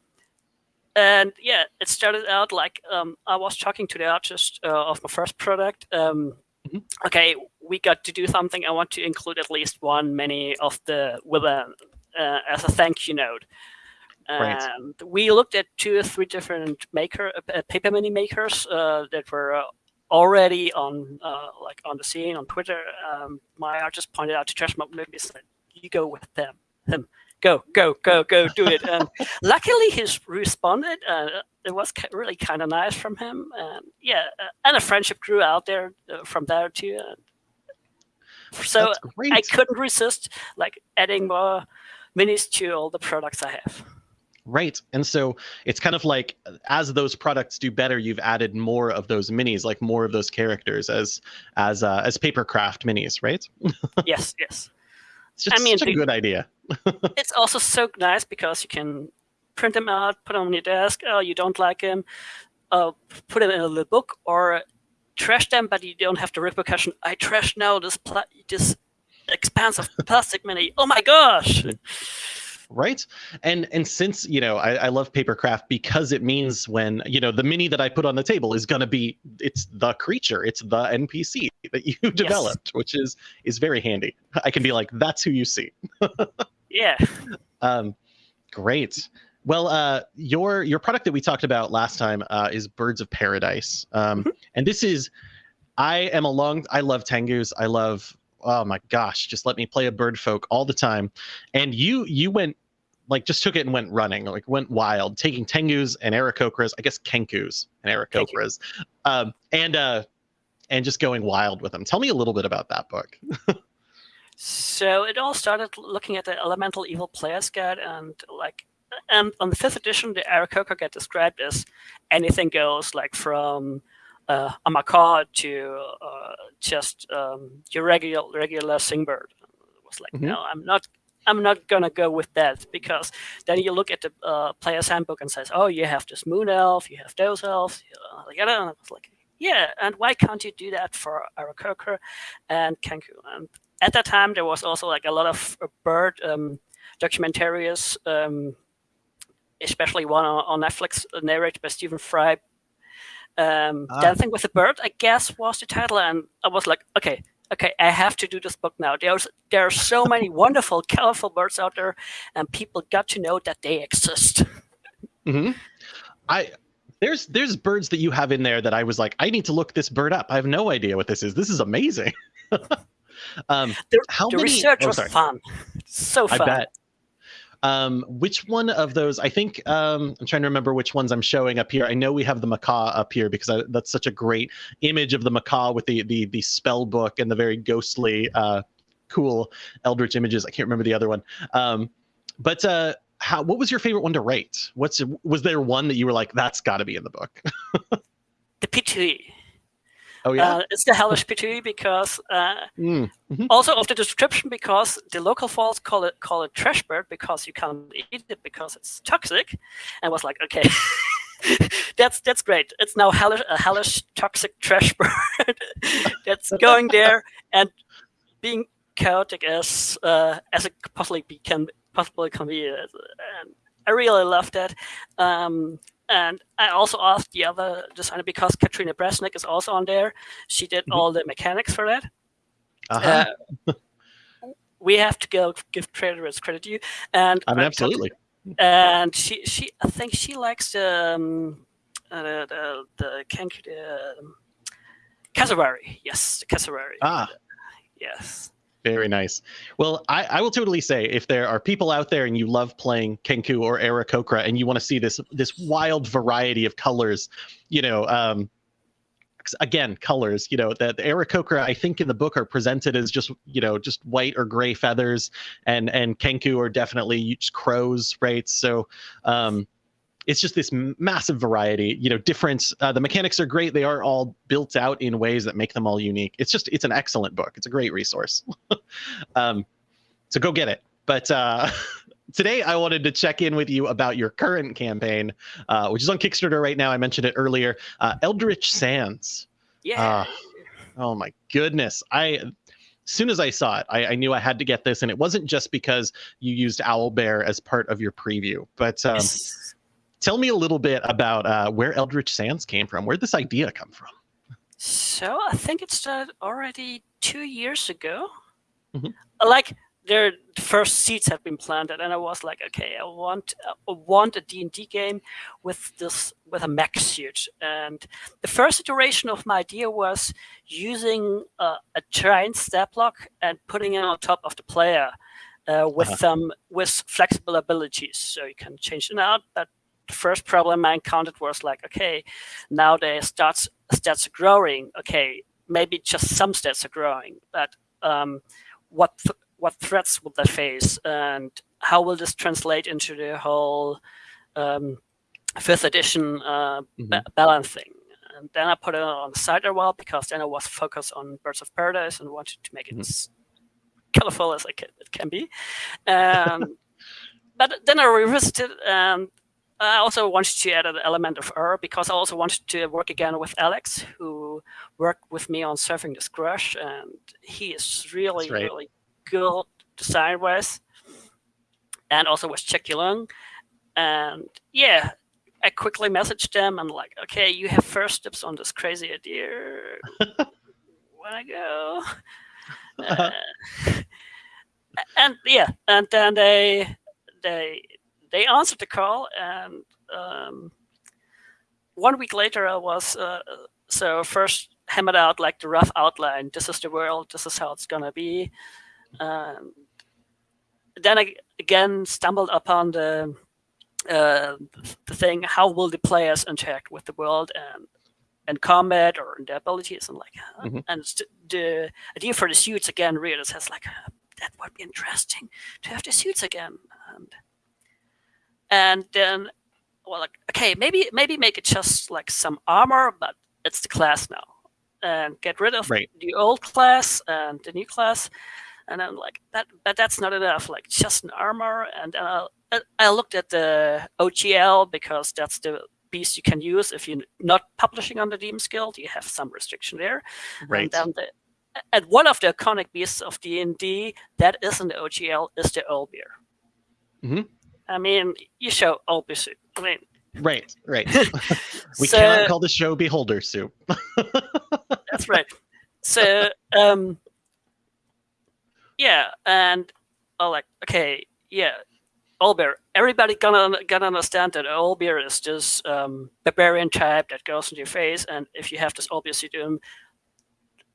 and yeah, it started out like um, I was talking to the artist uh, of my first product. Um, mm-hmm. Okay, we got to do something. I want to include at least one many of the with a uh, as a thank you note. Right. And we looked at two or three different maker uh, paper mini makers uh, that were uh, already on uh, like on the scene on Twitter. Um, my artist pointed out to Trash Mob Minis that you go with them. Him go, go, go, go, do it. And luckily, he's responded. Uh, it was really kind of nice from him. And yeah, uh, and a friendship grew out there uh, from there too. so I couldn't resist like adding more minis to all the products I have. Right. And so it's kind of like as those products do better, you've added more of those minis, like more of those characters as as uh, as papercraft minis, right? yes, yes. It's just I mean, such a good idea. it's also so nice because you can print them out, put them on your desk. Oh, you don't like them, uh, put them in a little book, or trash them, but you don't have the repercussion. I trash now this pla- this expansive plastic mini. Oh my gosh! right and and since you know I, I love papercraft because it means when you know the mini that i put on the table is going to be it's the creature it's the npc that you developed yes. which is is very handy i can be like that's who you see yeah um great well, uh, your your product that we talked about last time uh, is Birds of Paradise, um, mm-hmm. and this is I am a long I love Tengus. I love oh my gosh, just let me play a bird folk all the time. And you you went like just took it and went running, like went wild, taking Tengus and Aarakocras, I guess Kenkus and Aarakocras, um, and uh, and just going wild with them. Tell me a little bit about that book. so it all started looking at the Elemental Evil Player's Guide, and like, and on the fifth edition, the Aarakocra get described as anything goes, like from uh, a macaw to uh, just um, your regular regular singbird. It was like, Mhm. no, I'm not. I'm not gonna go with that because then you look at the uh, player's handbook and says, "Oh, you have this moon elf, you have those elves." And I was like, "Yeah, and why can't you do that for Aarakocra and Kenku?" And at that time, there was also like a lot of uh, bird um, documentaries, um, especially one on, on Netflix, uh, narrated by Stephen Fry. Um, Ah. Dancing with the Bird, I guess, was the title, and I was like, okay, okay, I have to do this book now. There's there are so many wonderful, colorful birds out there, and people got to know that they exist. Mm-hmm. I there's there's birds that you have in there that I was like, I need to look this bird up. I have no idea what this is. This is amazing. um, The- how the many? research oh, was fun, so I fun. bet. Um, which one of those? I think um, I'm trying to remember which ones I'm showing up here. I know we have the macaw up here because I, that's such a great image of the macaw with the the the spell book and the very ghostly, uh, cool eldritch images. I can't remember the other one. Um, but uh, how? What was your favorite one to rate? What's was there one that you were like, that's got to be in the book? The pitohui. Oh yeah. Uh, it's the hellish pitohui because uh, Mm. also of the description because the local folks call it call it trash bird because you can't eat it because it's toxic, and was like, okay, that's that's great. It's now hellish, a hellish toxic trash bird that's going there and being chaotic as uh, as it possibly be, can possibly can be. uh, And I really love that. Um, and I also asked the other designer because Katrina Bresnik is also on there. She did Mhm. all the mechanics for that. Uh-huh. Uh, we have to go give it's credit due, and I mean, uh, absolutely. And she, she, I think she likes the um, uh, the the, the cassowary. Yes, the cassowary. Ah. Yes. Very nice. Well, I, I will totally say if there are people out there and you love playing Kenku or Aarakocra and you want to see this this wild variety of colors, you know, um, again, colors, you know, that the Aarakocra I think in the book are presented as just you know just white or gray feathers, and and Kenku are definitely just crows, right? So. Um, it's just this massive variety you know difference uh, the mechanics are great they are all built out in ways that make them all unique it's just it's an excellent book it's a great resource um, so go get it but uh, today i wanted to check in with you about your current campaign uh, which is on kickstarter right now i mentioned it earlier uh, eldritch sands Yeah. Ah. oh my goodness i as soon as i saw it I, I knew i had to get this and it wasn't just because you used Owl Bear as part of your preview but um, Yes. Tell me a little bit about uh, where Eldritch Sands came from. Where'd this idea come from? So I think it started already two years ago. Mhm. Like their first seeds have been planted, and I was like, okay, I want I want a D and D game with this with a mech suit. And the first iteration of my idea was using uh, a giant stat block and putting it on top of the player. Uh, with Uh-huh. some with flexible abilities, so you can change it out. But the first problem I encountered was like, okay, now the stats stats are growing. Okay, maybe just some stats are growing, but um, what th- what threats will they face, and how will this translate into the whole um, fifth edition uh, ba- Mhm. balancing? And then I put it on the side a while because then I was focused on Birds of Paradise and wanted to make it Mhm. as colorful as I can, it can be. Um, but then I revisited and I also wanted to add an element of error because I also wanted to work again with Alex, who worked with me on Surfing the Scrush, and he is really, right. really good design wise, and also with Chick Young. And yeah, I quickly messaged them and like, okay, you have first steps on this crazy idea. Wanna go? Uh, and yeah, and then they they they answered the call, and um, one week later, I was uh, so first hammered out like the rough outline. This is the world. This is how it's gonna be. Um, then I again stumbled upon the uh, the thing. How will the players interact with the world and and combat or in their abilities and like uh, Mhm. and the idea for the suits again readers has like that would be interesting to have the suits again and and then well like okay maybe maybe make it just like some armor but it's the class now, and get rid of Right. the old class and the new class. And I'm like that, but that's not enough. Like just an armor, and then I, looked at the OGL because that's the beast you can use if you're not publishing on the DMs Guild. You have some restriction there. Right. And then the, and one of the iconic beasts of D and D that isn't the OGL is the Owlbear. Mhm. I mean, you show Owlbear suit. I mean, Right. Right. we so- cannot call the show Beholder Soup. That's right. So, um, yeah, and oh, like, okay, yeah, Owlbear. Everybody gonna gonna understand that Owlbear is this um, barbarian type that goes into your face, and if you have this suit, um,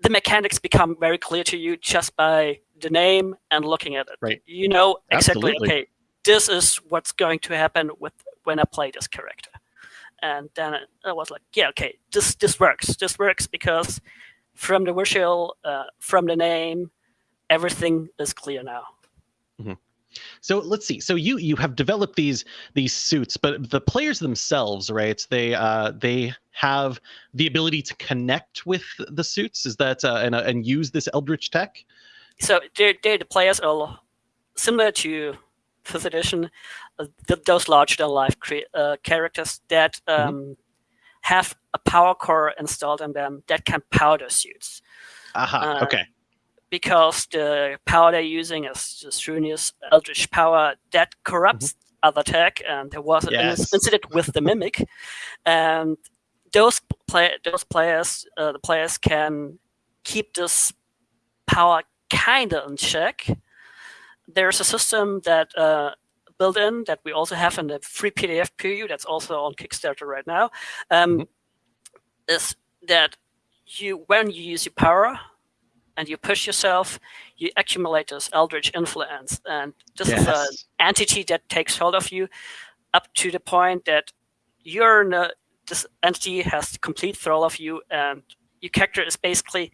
the mechanics become very clear to you just by the name and looking at it. Right. You know exactly. Absolutely. Okay, this is what's going to happen with when I play this character. And then I was like, yeah, okay, this this works. This works because from the visual, uh, from the name, everything is clear now. So let's see. So you you have developed these these suits, but the players themselves, right? They uh they have the ability to connect with the suits. Is that uh, and uh, and use this Eldritch tech? So they they the players are similar to fifth edition, uh, th- those larger than life cre- uh, characters that um, have a power core installed in them that can power their suits. Aha. Uh, okay. because the power they're using is the Strunius Eldritch power that corrupts other tech, and there was an Yes. incident with the Mimic, and those play those players, uh, the players can keep this power kinda in check. There's a system that uh, built in that we also have in the free PDF preview that's also on Kickstarter right now. Um, Mhm. Is that you when you use your power and you push yourself, you accumulate this eldritch influence, and this is an entity that takes hold of you up to the point that you're in a, this entity has complete thrall of you, and your character is basically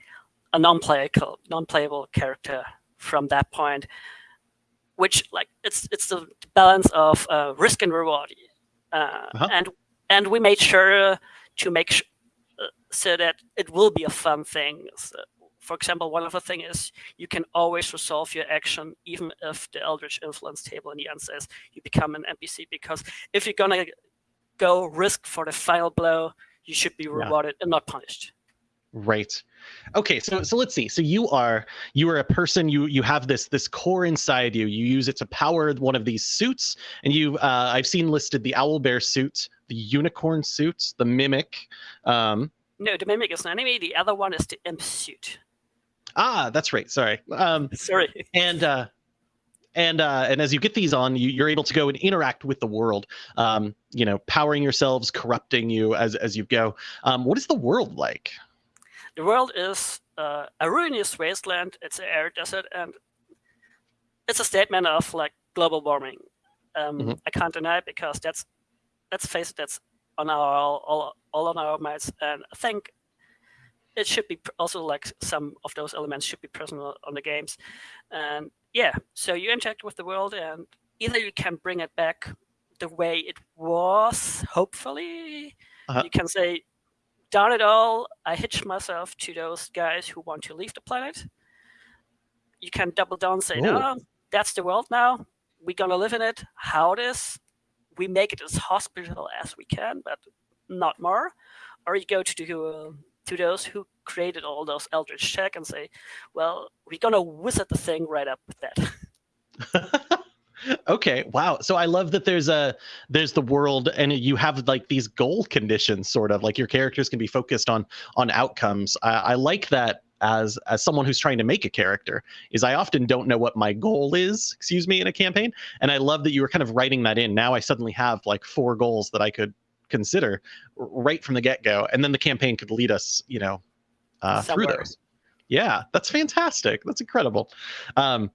a non-playable, non-playable character from that point. Which, like, it's it's the balance of uh, risk and reward, uh, Uh-huh. and and we made sure to make sh- uh, so that it will be a fun thing. So, for example, one of the things is you can always resolve your action even if the Eldritch Influence table in the end says you become an NPC. Because if you're gonna go risk for the final blow, you should be rewarded and not punished. Right. Okay, so so let's see. So you are you are a person. You you have this this core inside you. You use it to power one of these suits, and you uh, I've seen listed the owl bear suit, the unicorn suit, the mimic. Um, No, the mimic is an enemy. The other one is the imp suit. ah, that's right. Sorry. Um, Sorry. and uh, and uh, and as you get these on, you, you're able to go and interact with the world. Um, you know, powering yourselves, corrupting you as as you go. Um, what is the world like? The world is uh, a ruinous wasteland. It's an arid desert, and it's a statement of like global warming. Um, Mhm. I can't deny it because that's let's face it, that's on our all, all, all on our minds, and I think it should be also like some of those elements should be present on the games. And yeah, so you interact with the world, and either you can bring it back the way it was, hopefully. Uh-huh. You can say, darn it all, I hitch myself to those guys who want to leave the planet. You can double down and say, Ooh. no, that's the world now. We're going to live in it. How it is. We make it as hospitable as we can, but not more. Or you go to, to, uh, to those who created all those Eldritch Tech and say, well, we're going to wizard the thing right up with that. okay wow. So i love that there's a there's the world and you have like these goal conditions sort of like your characters can be focused on on outcomes. I, I like that as as someone who's trying to make a character is i often don't know what my goal is excuse me in a campaign and i love that you were kind of writing that in. Now i suddenly have like four goals that i could consider right from the get-go and then the campaign could lead us you know uh, through those. Yeah that's fantastic. That's incredible. Um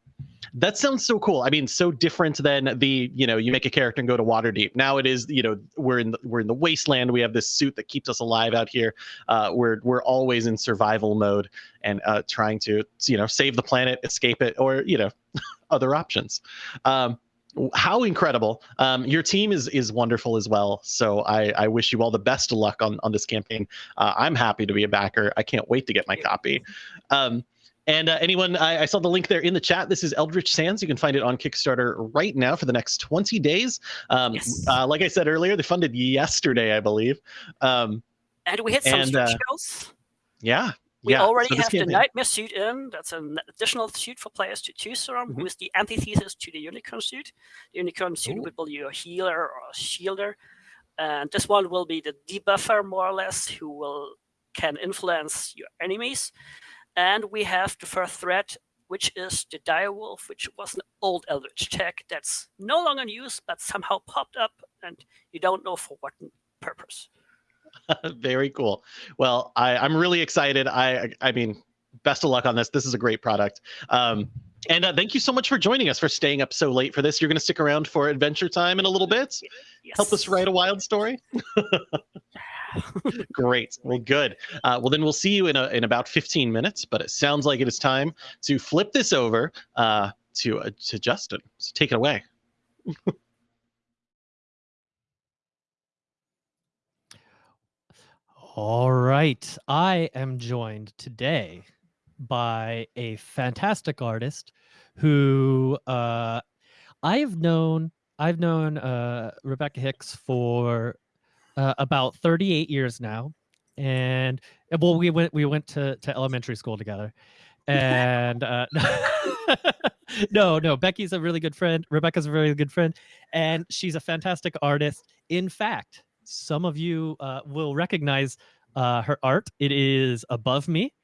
that sounds so cool. I mean, so different than the, you know, you make a character and go to Waterdeep. Now it is, you know, we're in the, we're in the wasteland. We have this suit that keeps us alive out here. Uh, we're we're always in survival mode and uh, trying to, you know, save the planet, escape it, or you know, other options. Um, how incredible um, your team is is wonderful as well so i i wish you all the best of luck on on this campaign uh, i'm happy to be a backer i can't wait to get my copy um, and uh, anyone, I, I, saw the link there in the chat. This is Eldritch Sands. You can find it on Kickstarter right now for the next 20 days. Um, yes. uh, like I said earlier, they funded yesterday, I believe. Um, and we hit some and, uh. Yeah. We yeah. already so have the Nightmare suit in. That's an additional suit for players to choose from, mm -hmm. with the antithesis to the Unicorn suit. The Unicorn suit Ooh. will be your healer or shielder. And this one will be the debuffer, more or less, who will can influence your enemies. And we have the first threat, which is the Direwolf, which was an old Eldritch tech that's no longer in use, but somehow popped up, and you don't know for what purpose. Very cool. Well, I, I'm really excited. I, I mean, best of luck on this. This is a great product. Um, and uh, thank you so much for joining us for staying up so late for this. You're going to stick around for Adventure Time in a little bit. Yes. Help us write a wild story. Great. Well, good. Uh, well, then we'll see you in a, in about 15 minutes. But it sounds like it is time to flip this over uh, to uh, to Justin. So take it away. All right. I am joined today by a fantastic artist who uh, I've known. I've known uh, Rebecca Hicks for uh, about 38 years now, and well, we went we went to to elementary school together, and uh, no, no, Becky's a really good friend. Rebecca's a really good friend, and she's a fantastic artist. In fact, some of you uh, will recognize uh, her art. It is above me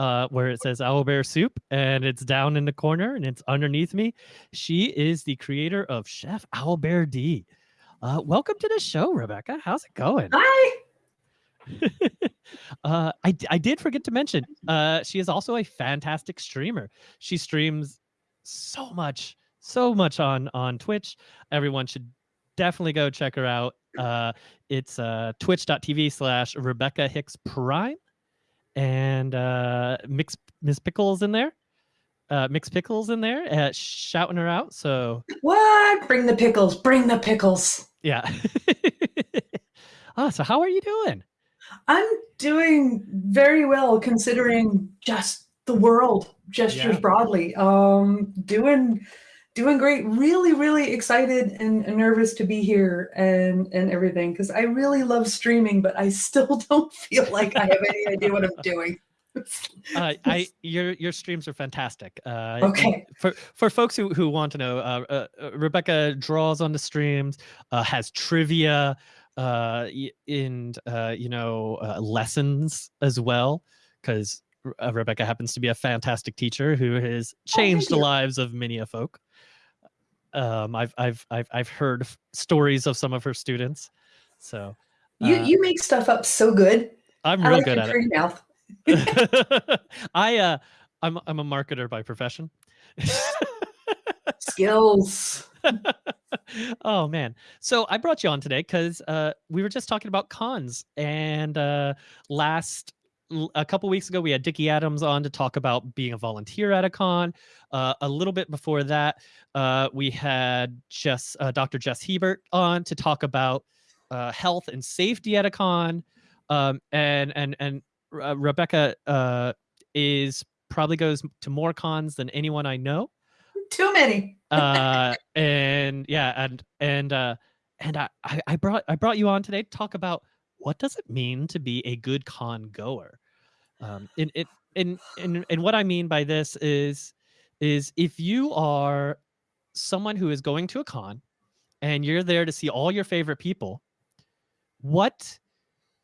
uh, where it says Owlbear Soup, and it's down in the corner, and it's underneath me. She is the creator of Chef Owlbear D. Uh, welcome to the show, Rebecca. How's it going? Hi. uh, I, I did forget to mention, uh, she is also a fantastic streamer. She streams so much, so much on on Twitch. Everyone should definitely go check her out. Uh, it's uh, twitch.tv slash Rebecca Hicks Prime and uh, Mix Miss Pickles in there. Uh, mixed Pickles in there, uh, shouting her out. So what? Bring the pickles! Bring the pickles! Yeah. ah, so how are you doing? I'm doing very well considering just the world gestures yeah. broadly. Um, doing doing great. Really, really excited and, and nervous to be here and and everything because I really love streaming, but I still don't feel like I have any idea what I'm doing. Uh, I your your streams are fantastic. Uh, okay. For for folks who who want to know, uh, uh, uh Rebecca draws on the streams, uh, has trivia, uh, in uh, you know uh, lessons as well, because uh, Rebecca happens to be a fantastic teacher who has oh, changed oh, the lives of many a folk. Um, I've I've I've I've heard stories of some of her students. So you you make stuff up so good. I'm real like good at it. Mouth. I uh I'm I'm a marketer by profession. Skills. oh man. So I brought you on today because uh we were just talking about cons and uh last a couple weeks ago we had Dickie Adams on to talk about being a volunteer at a con. Uh, a little bit before that, uh, we had Jess, uh, Dr. Jess Hebert on to talk about uh, health and safety at a con. Um, and and and uh, Rebecca uh, is probably goes to more cons than anyone I know. Too many. uh, and yeah, and and uh, and I I brought I brought you on today to talk about what does it mean to be a good con goer. Um, and it and and and what I mean by this is is if you are someone who is going to a con and you're there to see all your favorite people, what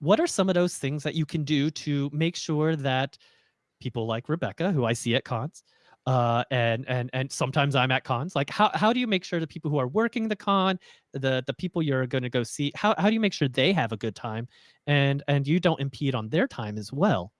what are some of those things that you can do to make sure that people like Rebecca, who I see at cons, uh, and and and sometimes I'm at cons. Like, how how do you make sure the people who are working the con, the the people you're going to go see, how how do you make sure they have a good time, and and you don't impede on their time as well?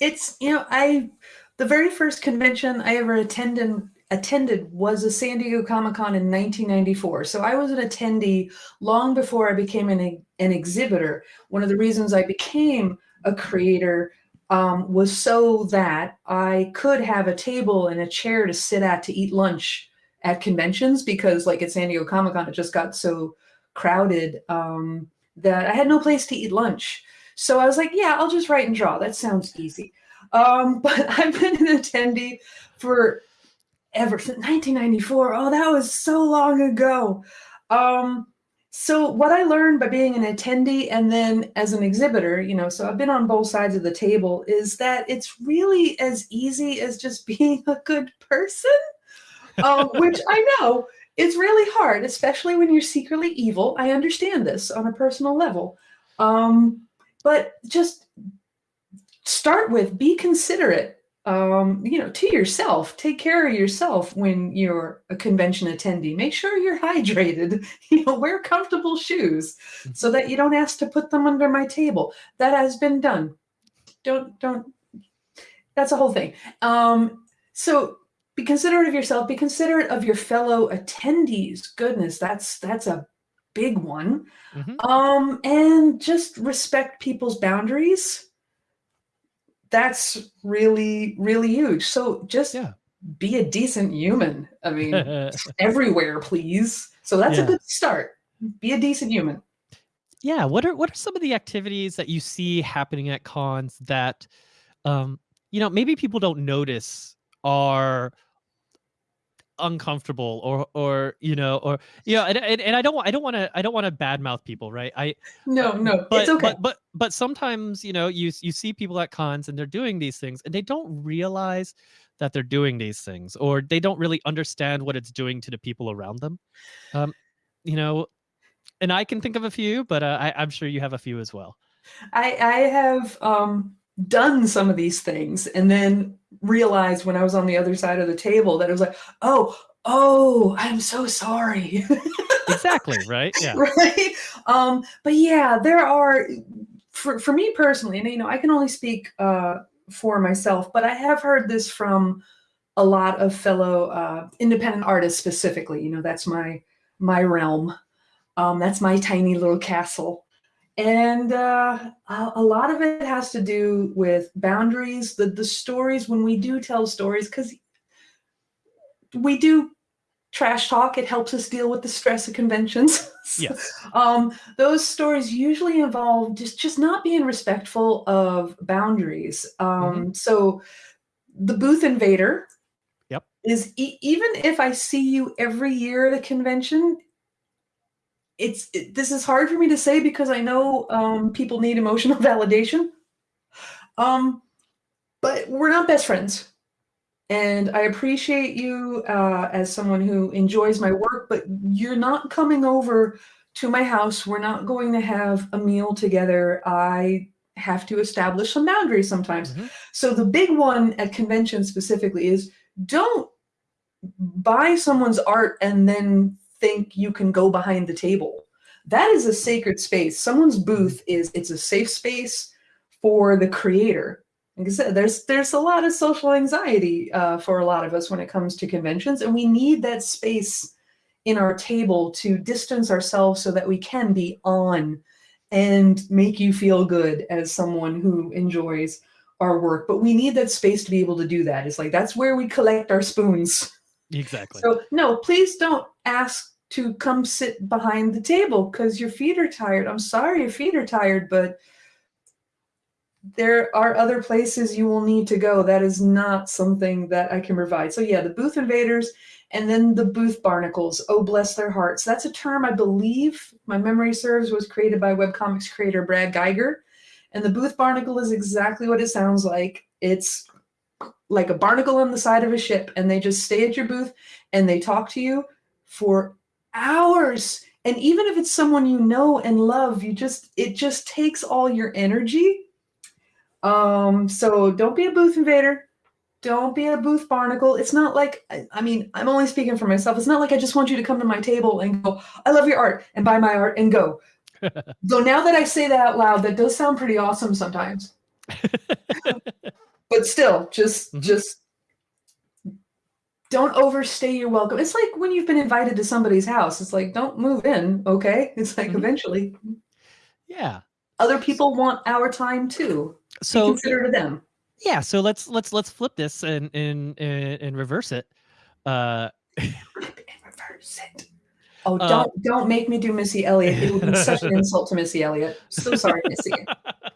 It's you know I, the very first convention I ever attended attended was a San Diego Comic Con in 1994. So I was an attendee long before I became an, an exhibitor. One of the reasons I became a creator um, was so that I could have a table and a chair to sit at to eat lunch at conventions because like at San Diego Comic Con, it just got so crowded um, that I had no place to eat lunch. So I was like, yeah, I'll just write and draw. That sounds easy. Um, but I've been an attendee for ever since 1994. Oh, that was so long ago. Um, so what I learned by being an attendee and then as an exhibitor, you know, so I've been on both sides of the table, is that it's really as easy as just being a good person, um, which I know it's really hard, especially when you're secretly evil. I understand this on a personal level. Um, but just start with be considerate um, you know, to yourself. Take care of yourself when you're a convention attendee. Make sure you're hydrated. You know, wear comfortable shoes so that you don't ask to put them under my table. That has been done. Don't don't. That's a whole thing. Um, so be considerate of yourself. Be considerate of your fellow attendees. Goodness, that's that's a big one. Mm-hmm. Um, and just respect people's boundaries that's really really huge. So just yeah. be a decent human. I mean everywhere please. So that's yeah. a good start. Be a decent human. Yeah what are what are some of the activities that you see happening at cons that um you know maybe people don't notice are uncomfortable or or you know or you know and, and, and i don't i don't want to i don't want to badmouth people right? I no uh, no but, it's okay. but, but but sometimes you know you you see people at cons and they're doing these things and they don't realize that they're doing these things or they don't really understand what it's doing to the people around them. Um you know and i can think of a few but uh, I, i'm sure you have a few as well. I i have um done some of these things and then realized when I was on the other side of the table that it was like, oh, oh, I'm so sorry. exactly, right? Yeah. right. Um, but yeah, there are for, for me personally, and you know, I can only speak uh, for myself, but I have heard this from a lot of fellow uh, independent artists specifically. You know, that's my my realm. Um, that's my tiny little castle and uh, a lot of it has to do with boundaries the the stories when we do tell stories because we do trash talk it helps us deal with the stress of conventions. Yes. Um, those stories usually involve just just not being respectful of boundaries. Um, mm-hmm. so the booth invader yep. is e- even if i see you every year at a convention it's it, this is hard for me to say because I know um, people need emotional validation. Um, but we're not best friends, and I appreciate you uh, as someone who enjoys my work. But you're not coming over to my house. We're not going to have a meal together. I have to establish some boundaries sometimes. Mm-hmm. So the big one at convention specifically is don't buy someone's art and then think you can go behind the table. That is a sacred space. Someone's booth is it's a safe space for the creator. Like I said, there's there's a lot of social anxiety uh, for a lot of us when it comes to conventions, and we need that space in our table to distance ourselves so that we can be on and make you feel good as someone who enjoys our work. But we need that space to be able to do that. It's like that's where we collect our spoons. Exactly. So no, please don't ask to come sit behind the table because your feet are tired. I'm sorry your feet are tired, but there are other places you will need to go. That is not something that I can provide. So yeah, the booth invaders and then the booth barnacles. Oh, bless their hearts. That's a term I believe my memory serves was created by webcomics creator Brad Guigar. And the booth barnacle is exactly what it sounds like. It's like a barnacle on the side of a ship, and they just stay at your booth and they talk to you for hours. And even if it's someone you know and love you just it just takes all your energy. Um so don't be a booth invader. Don't be a booth barnacle. It's not like I, mean i'm only speaking for myself. It's not like i just want you to come to my table and go i love your art and buy my art and go. Though now that i say that out loud that does sound pretty awesome sometimes. But still just mm-hmm. just don't overstay your welcome. It's like when you've been invited to somebody's house. It's like don't move in, okay? It's like mm-hmm. eventually. Yeah. Other people want our time too. So Be consider to them. Yeah. So let's let's let's flip this and and and, and reverse it. Uh, and reverse it. Oh, Uh, don't don't make me do Missy Elliott. It would be such an insult to Missy Elliott. So sorry, Missy.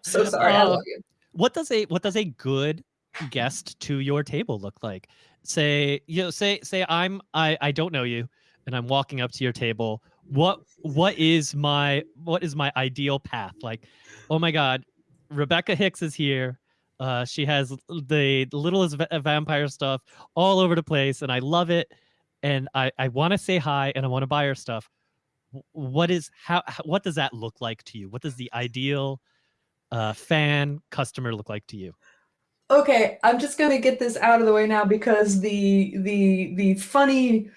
So sorry. I Uh, love you. what does a what does a good guest to your table look like say you know say say i'm i i don't know you and i'm walking up to your table. What what is my what is my ideal path? Like oh my god rebecca hicks is here. Uh she has the littlest va- vampire stuff all over the place and i love it and i i want to say hi and i want to buy her stuff. What is how how- what does that look like to you? What does the ideal uh fan customer look like to you Okay, I'm just gonna get this out of the way now because the the the funny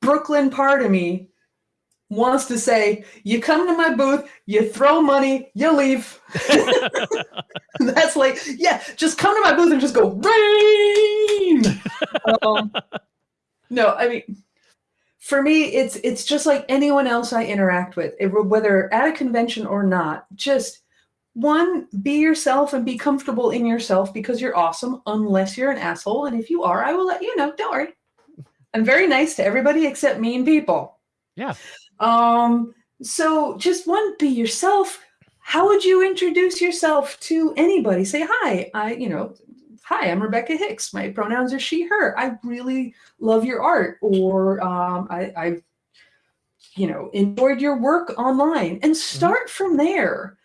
Brooklyn part of me wants to say, you come to my booth, you throw money, you leave. That's like, yeah, just come to my booth and just go rain. um, no, I mean, for me, it's it's just like anyone else I interact with, it, whether at a convention or not. Just one, be yourself and be comfortable in yourself because you're awesome, unless you're an asshole. And if you are, I will let you know. Don't worry. I'm very nice to everybody except mean people. Yeah. Um. So just one, be yourself. How would you introduce yourself to anybody? Say hi. I, you know, hi. I'm Rebecca Hicks. My pronouns are she/her. I really love your art, or um, I, I've, you know, enjoyed your work online, and start from there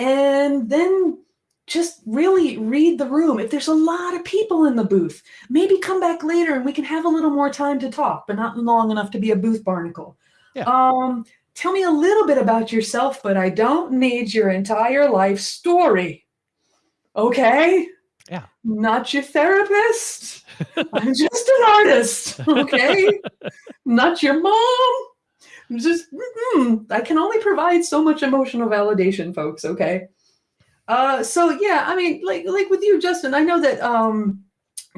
and then just really read the room. If there's a lot of people in the booth, maybe come back later and we can have a little more time to talk, but not long enough to be a booth barnacle. Yeah. Um, tell me a little bit about yourself, but I don't need your entire life story. Okay? Yeah. Not your therapist. I'm just an artist. Okay? not your mom just mm, i can only provide so much emotional validation folks okay? Uh so yeah i mean like like with you justin i know that um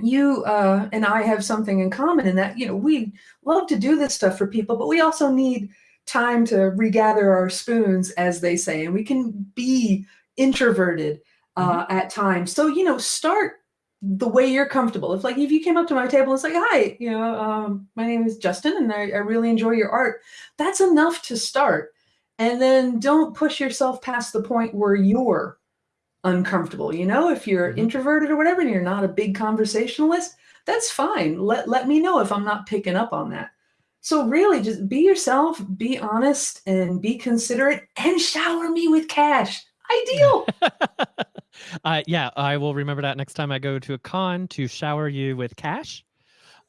you uh and i have something in common in that you know we love to do this stuff for people but we also need time to regather our spoons as they say and we can be introverted uh at times. So you know start the way you're comfortable. If like if you came up to my table and it's like, hi, you know, um, my name is Justin and I, I really enjoy your art, that's enough to start. And then don't push yourself past the point where you're uncomfortable. You know, if you're Mhm. introverted or whatever and you're not a big conversationalist, that's fine. Let let me know if I'm not picking up on that. So really just be yourself, be honest, and be considerate and shower me with cash. Ideal. uh, yeah, I will remember that next time I go to a con to shower you with cash.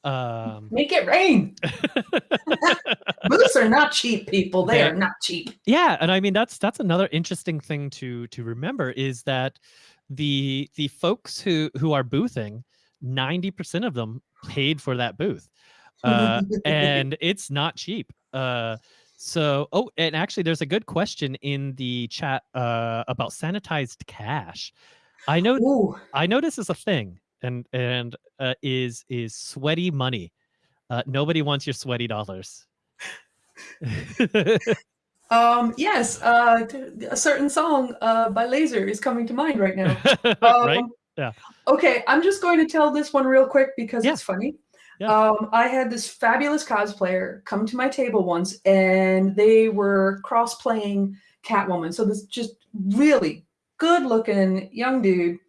Um, Make it rain. Booths are not cheap, people. They are not cheap. yeah, and I mean that's that's another interesting thing to to remember is that the the folks who who are boothing, ninety percent of them paid for that booth, uh, and it's not cheap. Uh, so oh, and actually, there's a good question in the chat uh, about sanitized cash. I know Ooh. I know this is a thing, and and uh, is is sweaty money. Uh, nobody wants your sweaty dollars. Um, yes, uh, a certain song uh, by Laser is coming to mind right now. right? Um, Yeah. Okay, I'm just going to tell this one real quick because Yeah. it's funny. Yeah. Um, I had this fabulous cosplayer come to my table once, and they were cross-playing Catwoman. So this just really good-looking young dude,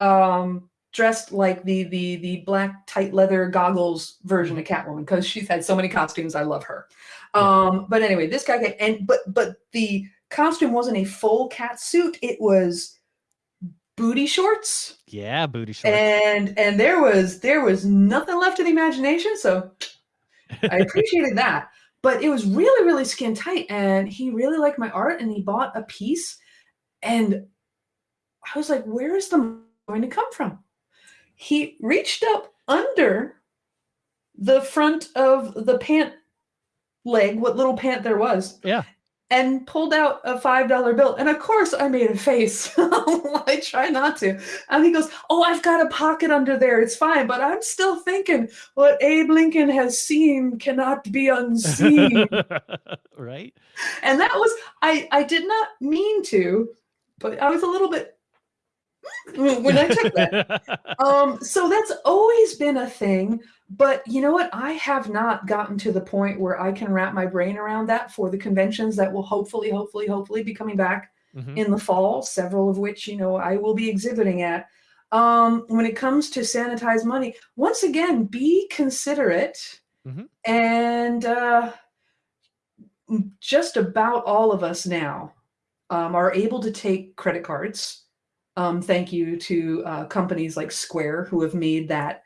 um, dressed like the the the black tight leather goggles version of Catwoman because she's had so many costumes. I love her. Yeah. Um, but anyway, this guy and but but the costume wasn't a full cat suit. It was booty shorts Yeah, booty shorts. and and there was there was nothing left of the imagination so i appreciated that but it was really really skin tight and he really liked my art and he bought a piece and i was like where is the money going to come from he reached up under the front of the pant leg what little pant there was Yeah. And pulled out a five dollar bill. And of course i made a face. I try not to. And he goes oh i've got a pocket under there. It's fine but i'm still thinking what abe lincoln has seen cannot be unseen. Right? and that was i i did not mean to but i was a little bit when I took that. Um, so that's always been a thing. But you know what? I have not gotten to the point where I can wrap my brain around that for the conventions that will hopefully, hopefully, hopefully be coming back Mhm. in the fall, several of which, you know, I will be exhibiting at. Um, when it comes to sanitized money, once again, be considerate. Mhm. And uh, just about all of us now um, are able to take credit cards. Um, thank you to uh, companies like Square who have made that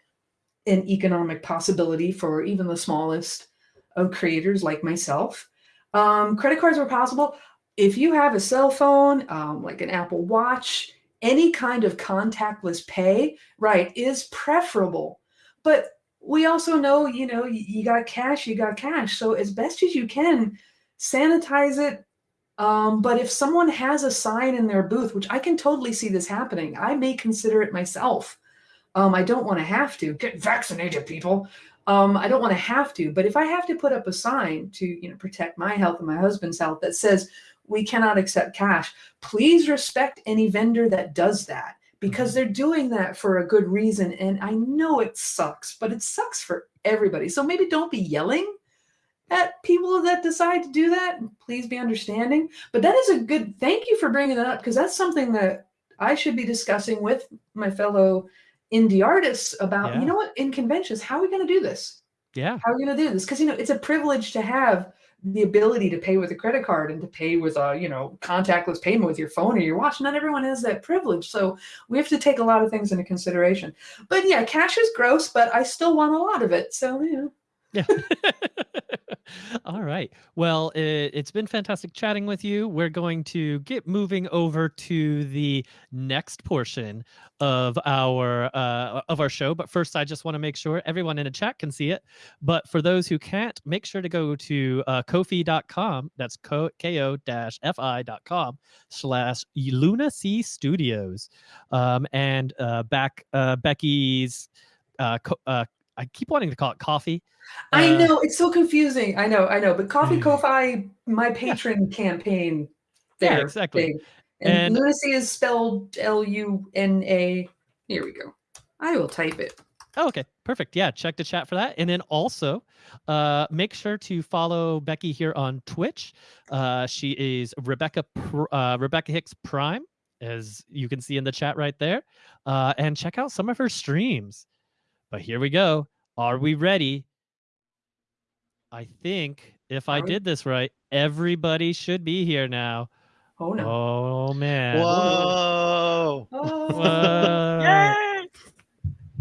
an economic possibility for even the smallest of creators like myself. Um, credit cards were possible. If you have a cell phone, um, like an Apple Watch, any kind of contactless pay, right, is preferable. But we also know, you know, you, you got cash, you got cash. So as best as you can, sanitize it. Um, but if someone has a sign in their booth, which I can totally see this happening, I may consider it myself. Um, I don't want to have to get vaccinated, people. Um, I don't want to have to, but if I have to put up a sign to, you know, protect my health and my husband's health that says we cannot accept cash, please respect any vendor that does that because they're doing that for a good reason. And I know it sucks, but it sucks for everybody. So maybe don't be yelling at people that decide to do that. Please be understanding. But that is a good. Thank you for bringing that up because that's something that I should be discussing with my fellow indie artists about. Yeah. You know what? In conventions, how are we going to do this? yeah. How are we going to do this? Because you know it's a privilege to have the ability to pay with a credit card and to pay with a you know contactless payment with your phone or your watch. Not everyone has that privilege, so we have to take a lot of things into consideration. But yeah, cash is gross, but I still want a lot of it. So you know. Yeah. All right. Well, it, it's been fantastic chatting with you. We're going to get moving over to the next portion of our uh, of our show. But first, I just want to make sure everyone in the chat can see it. But for those who can't, make sure to go to uh, Ko-fi.com. That's ko ko-fi.com slash Luna C Studios, um, and uh, back uh, Becky's. Uh, uh, I keep wanting to call it coffee. I Uh, know it's so confusing. I know, I know. But Coffee Ko-fi, my patron campaign, Yeah, there, exactly. thing. And, And- lunacy is spelled L U N A. Here we go. I will type it. Oh, okay, perfect. Yeah, check the chat for that, and then also uh, make sure to follow Becky here on Twitch. Uh, she is Rebecca uh, Rebecca Hicks Prime, as you can see in the chat right there, uh, and check out some of her streams. But here we go. Are we ready? I think if I we? did this right, everybody should be here now. Oh no. Oh man. Whoa! Oh. What?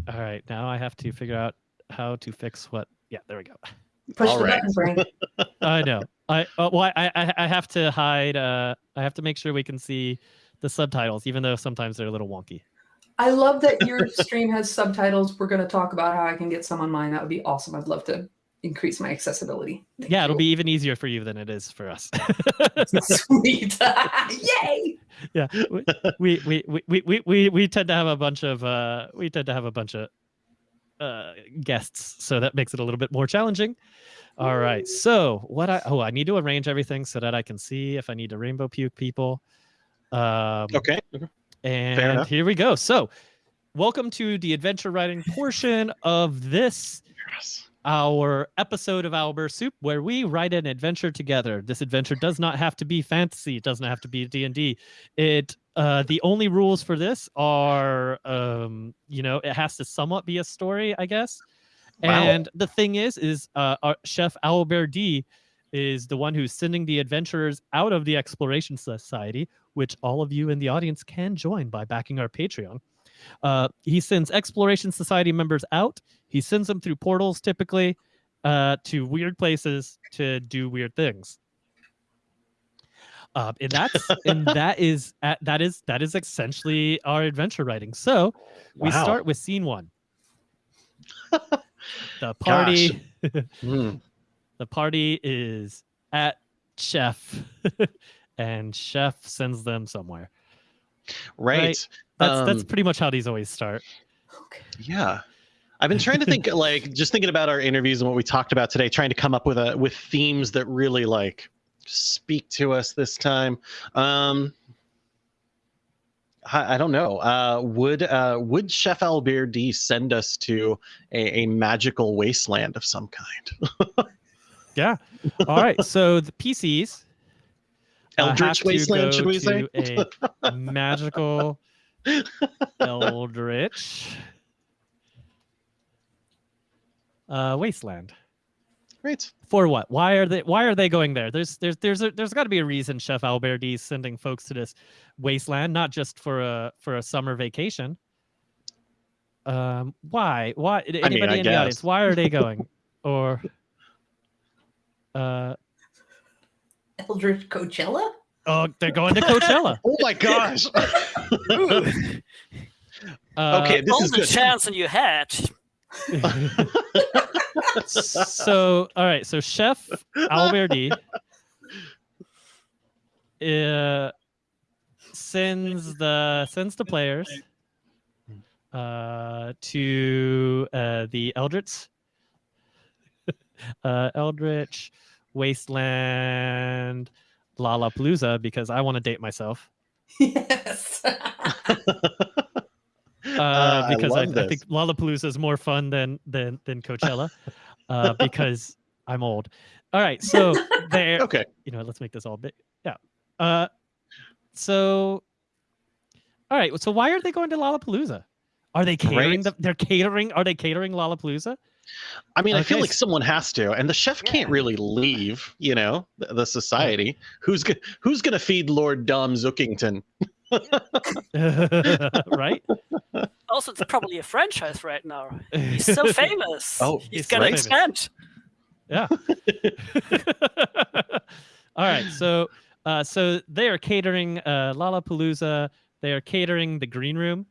All right, now I have to figure out how to fix what. Yeah, there we go. Push All the right. button, Frank. I know. I uh, well, I, I I have to hide. Uh, I have to make sure we can see the subtitles, even though sometimes they're a little wonky. I love that your stream has subtitles. We're going to talk about how I can get some on mine. That would be awesome. I'd love to increase my accessibility. Thank yeah, it'll be even easier for you than it is for us. sweet. Yay! yeah, we we, we, we, we, we we tend to have a bunch of uh, we tend to have a bunch of uh, guests, so that makes it a little bit more challenging. All right, so what I oh I need to arrange everything so that I can see if I need to rainbow puke people. Um, Okay. And here we go. So, welcome to the adventure writing portion of this Yes. our episode of Owlbear Soup, where we write an adventure together. This adventure does not have to be fantasy. It doesn't have to be D and D. It uh, the only rules for this are, um, you know, it has to somewhat be a story, I guess. Wow. And the thing is, is uh, our chef Owlbear D is the one who's sending the adventurers out of the Exploration Society, which all of you in the audience can join by backing our Patreon. Uh, he sends Exploration Society members out. He sends them through portals, typically, uh, to weird places to do weird things. Uh, and that's and that is at, that is that is essentially our adventure writing. So we Wow. start with scene one. the party. Hmm. the party is at chef and chef sends them somewhere Right. that's that's Um, pretty much how these always start Okay. Yeah. I've been trying to think like just thinking about our interviews and what we talked about today, trying to come up with a with themes that really like speak to us this time. Um I, I don't know. Uh, would uh, would Chef Owlbear D send us to a, a magical wasteland of some kind? Yeah. All right. So the PCs. Eldritch wasteland, should we say? A magical Eldritch uh, wasteland. Right. For what? Why are they? Why are they going there? There's there's there's a, there's got to be a reason Chef Owlbear D is sending folks to this wasteland, not just for a for a summer vacation. Um, why? Why? Anybody I in the audience? Why are they going? or, uh, Eldritch Coachella? oh, they're going to Coachella. Oh my gosh. Uh, okay, this all is the good. chance and you had. so all right so chef Owlbear D uh, sends the sends the players uh, to uh, the eldritch uh, eldritch wasteland lollapalooza because i want to date myself Yes. uh, Uh, because I, love I, think this. Lollapalooza is more fun than than than Coachella, uh, because I'm old. All right, so there, okay. you know, let's make this all big. Yeah. Uh, so, all right. So why are they going to Lollapalooza? Are they catering? Right. The, they're catering. Are they catering Lollapalooza? I mean, I feel like someone has to, and the chef can't really leave. You know, the, the society. Who's go- who's going to feed Lord Dom Zookington? right. Also, it's probably a franchise right now. He's so famous. Oh, he's he's gonna right. expand. Yeah. All right. So, uh, so they are catering uh, Lollapalooza. They are catering the green room.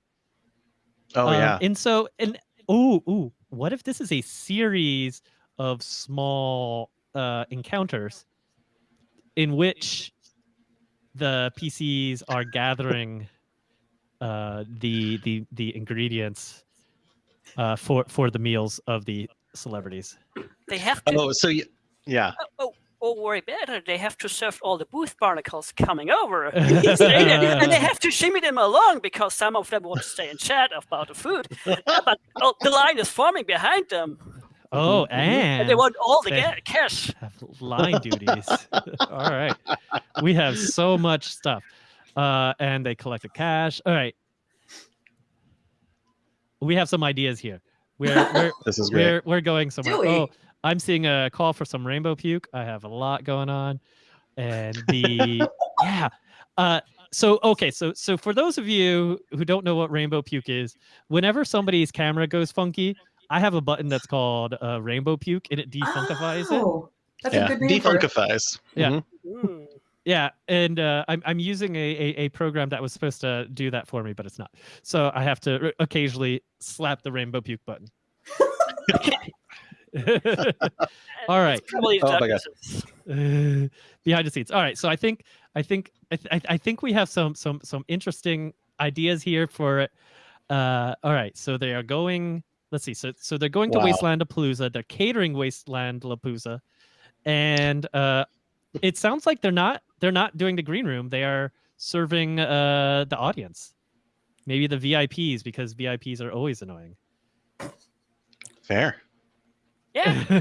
Oh Um, yeah. And so, and ooh, ooh, what if this is a series of small uh, encounters in which the PCs are gathering uh, the the the ingredients uh, for for the meals of the celebrities? They have to. Oh, so y- yeah. Oh, oh, worry better. They have to serve all the booth barnacles coming over. And they have to shimmy them along because some of them want to stay and chat about the food. But oh, the line is forming behind them, Oh, Mm-hmm. and, and they want all the they- cash. have line duties. All right. We have so much stuff. Uh, and they collect the cash. All right. We have some ideas here. We're we're This is great. we're, we're going somewhere. Do we? Oh, I'm seeing a call for some rainbow puke. I have a lot going on. And the yeah. Uh so okay, so so for those of you who don't know what rainbow puke is, whenever somebody's camera goes funky, I have a button that's called uh, rainbow puke and it defunkifies it. oh, that's yeah. a good name for it. Defunkifies. Yeah. Mm. Yeah, and uh, I'm I'm using a, a a program that was supposed to do that for me, but it's not. So I have to r- occasionally slap the rainbow puke button. All right, Probably Oh my God. Behind the scenes. All right, so I think I think I, th- I- I think we have some some some interesting ideas here for it. Uh, all right, so they are going. Let's see. So so they're going to Wow. Wasteland Palooza. They're catering Wasteland Lapalooza, and uh, it sounds like they're not they're not doing the green room. They are serving uh, the audience, maybe the VIPs because VIPs are always annoying. Fair. Yeah,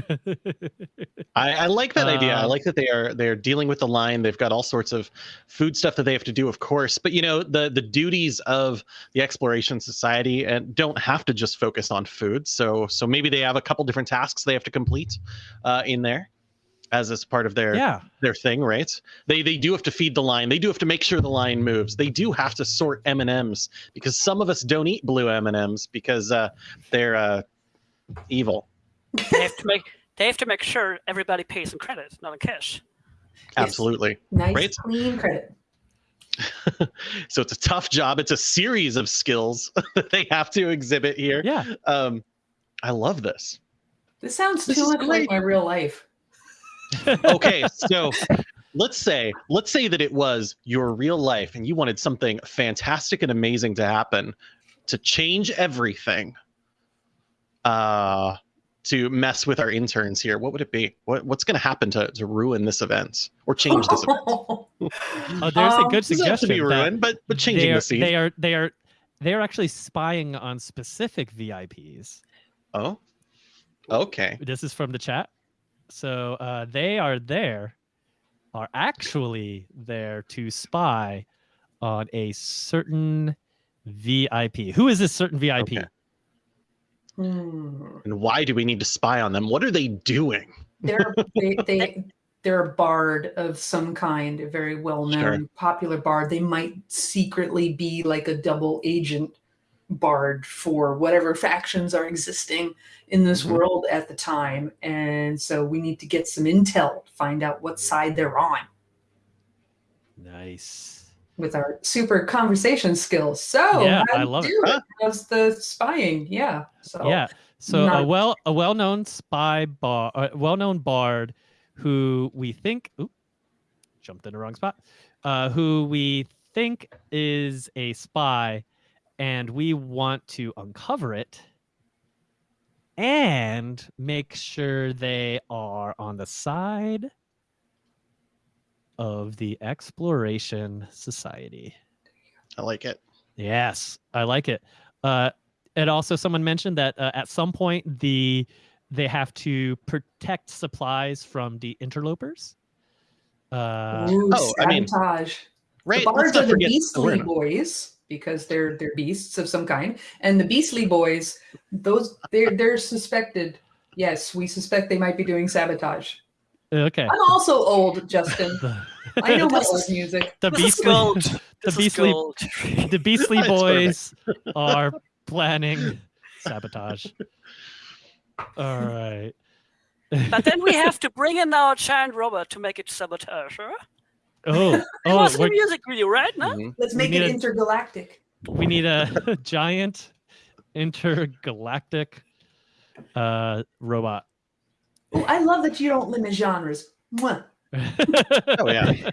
I, I like that idea. I Um, like that they are they are dealing with the line. They've got all sorts of food stuff that they have to do, of course. But you know, the the duties of the exploration society and don't have to just focus on food. So so maybe they have a couple different tasks they have to complete uh, in there as as part of their yeah, their thing, right? They they do have to feed the line. They do have to make sure the line moves. They do have to sort M and M's because some of us don't eat blue M and M's because uh, they're uh, evil. They have to make they have to make sure everybody pays in credit, not in cash. Absolutely. Nice, Right? clean credit. so it's a tough job. It's a series of skills that they have to exhibit here. yeah. Um, I love this. This sounds This too much great. like my real life. Okay, so let's say let's say that it was your real life and you wanted something fantastic and amazing to happen to change everything. Uh to mess with our interns here, what would it be? What what's going to happen to to ruin this event or change this event? Oh, there's a Um, good Doesn't to suggestion. be that ruined, but but they changing are, the scene. They are they are they are actually spying on specific VIPs. Oh, okay. This is from the chat. So uh, they are there, are actually there to spy on a certain VIP. Who is this certain VIP? Okay. Hmm. And why do we need to spy on them? What are they doing? They're they, they they're a bard of some kind, a very well known, Sure. popular bard. They might secretly be like a double agent bard for whatever factions are existing in this Mhm. world at the time. And so we need to get some intel to find out what side they're on Nice. With our super conversation skills. So Yeah, I love it. you do Huh? How's the spying? Yeah. So Yeah. So a well a well known spy bar, a well known bard, who we think, oop, jumped in the wrong spot, uh, who we think is a spy, and we want to uncover it and make sure they are on the side of the Exploration Society. I like it. Yes, I like it. Uh, and also, someone mentioned that uh, at some point the they have to protect supplies from the interlopers. Uh, Ooh, oh, I mean, sabotage. Right. The bards are the beastly awareness. boys because they're they're beasts of some kind, and the beastly boys, those they're they're suspected. Yes, we suspect they might be doing sabotage. Okay. I'm also old, Justin. The, I know my This old is- music. the This is beastly, gold. the This is beastly, gold. the beastly boys are planning sabotage. All right. But then we have to bring in our giant robot to make it sabotage, huh? oh, It oh, was in the music video, right? No? Mhm. Let's make it a- intergalactic. we need a giant intergalactic uh robot. Oh, I love that you don't limit genres. Mwah. Oh yeah.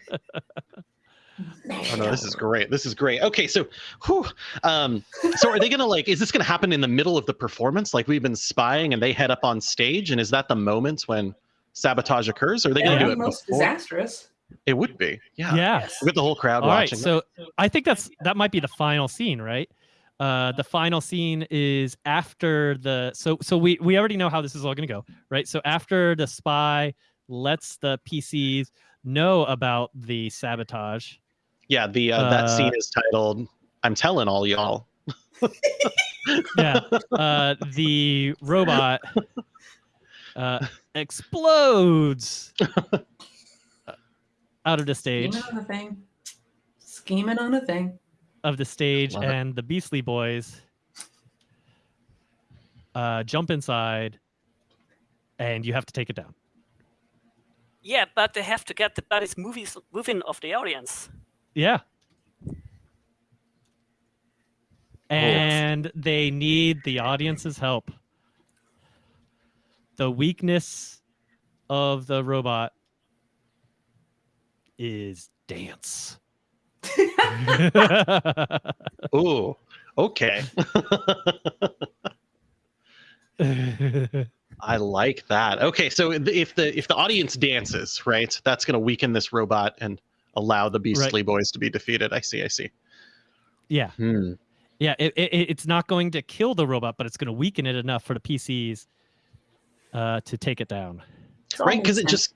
Oh no, this is great. This is great. Okay, so, whew, um, so are they gonna like? Is this gonna happen in the middle of the performance? Like we've been spying, and they head up on stage, and is that the moment when sabotage occurs? Or are they That gonna would do be it most before? disastrous. It would be. Yeah. yeah. With the whole crowd All right, watching. so I think that's that might be the final scene, right? Uh, the final scene is after the so so we we already know how this is all going to go, right? So after the spy lets the PCs know about the sabotage, yeah, the uh, that uh, scene is titled "I'm telling all y'all." yeah, uh, the robot uh, explodes out of the stage Scheming on a thing. Scheming on a thing. Of the stage, Love it. and the Beastly Boys uh, jump inside, and you have to take it down. Yeah, but they have to get the buddies movies moving of the audience. Yeah. And they need the audience's help. The weakness of the robot is dance. Ooh. Okay. I like that. Okay, so if the if the audience dances, right, that's going to weaken this robot and allow the Beastly Boys to be defeated. I see. I see. yeah. Hmm. Yeah, it, it, it's not going to kill the robot, but it's going to weaken it enough for the PCs uh, to take it down. It all Right, makes because it just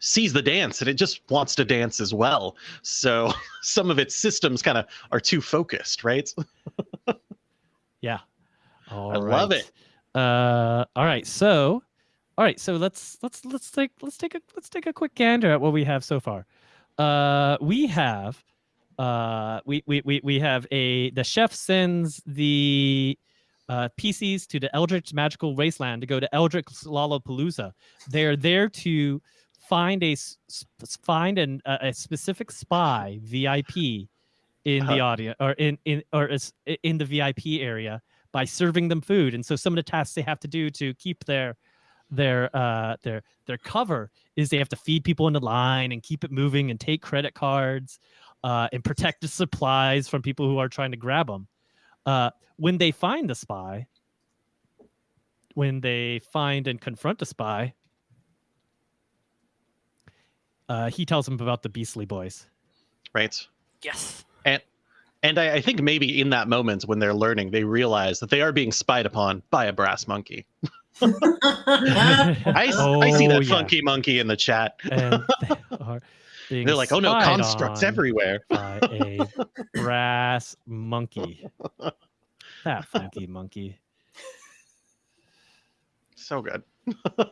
sees the dance and it just wants to dance as well. So some of its systems kind of are too focused, right? Yeah. All I love it. Uh, all right. So, all right. So let's let's let's take let's take a let's take a quick gander at what we have so far. Uh, we have uh we we we, we have a the chef sends the uh, PCs to the Eldritch Magical Wasteland to go to Eldritch Lollapalooza. They're there to find a find an, a, a specific spy VIP in the Uh-huh. audience or in in or is in the VIP area by serving them food. And so some of the tasks they have to do to keep their their uh their their cover is they have to feed people in the line and keep it moving and take credit cards uh, and protect the supplies from people who are trying to grab them. Uh, when they find the spy, when they find and confront the spy, uh, he tells them about the Beastly Boys. right? Yes. And I, I think maybe in that moment when they're learning, they realize that they are being spied upon by a brass monkey. I see Oh, that yeah. funky monkey in the chat. and they are They're like, oh no, constructs everywhere. by a brass monkey. That funky monkey. So good.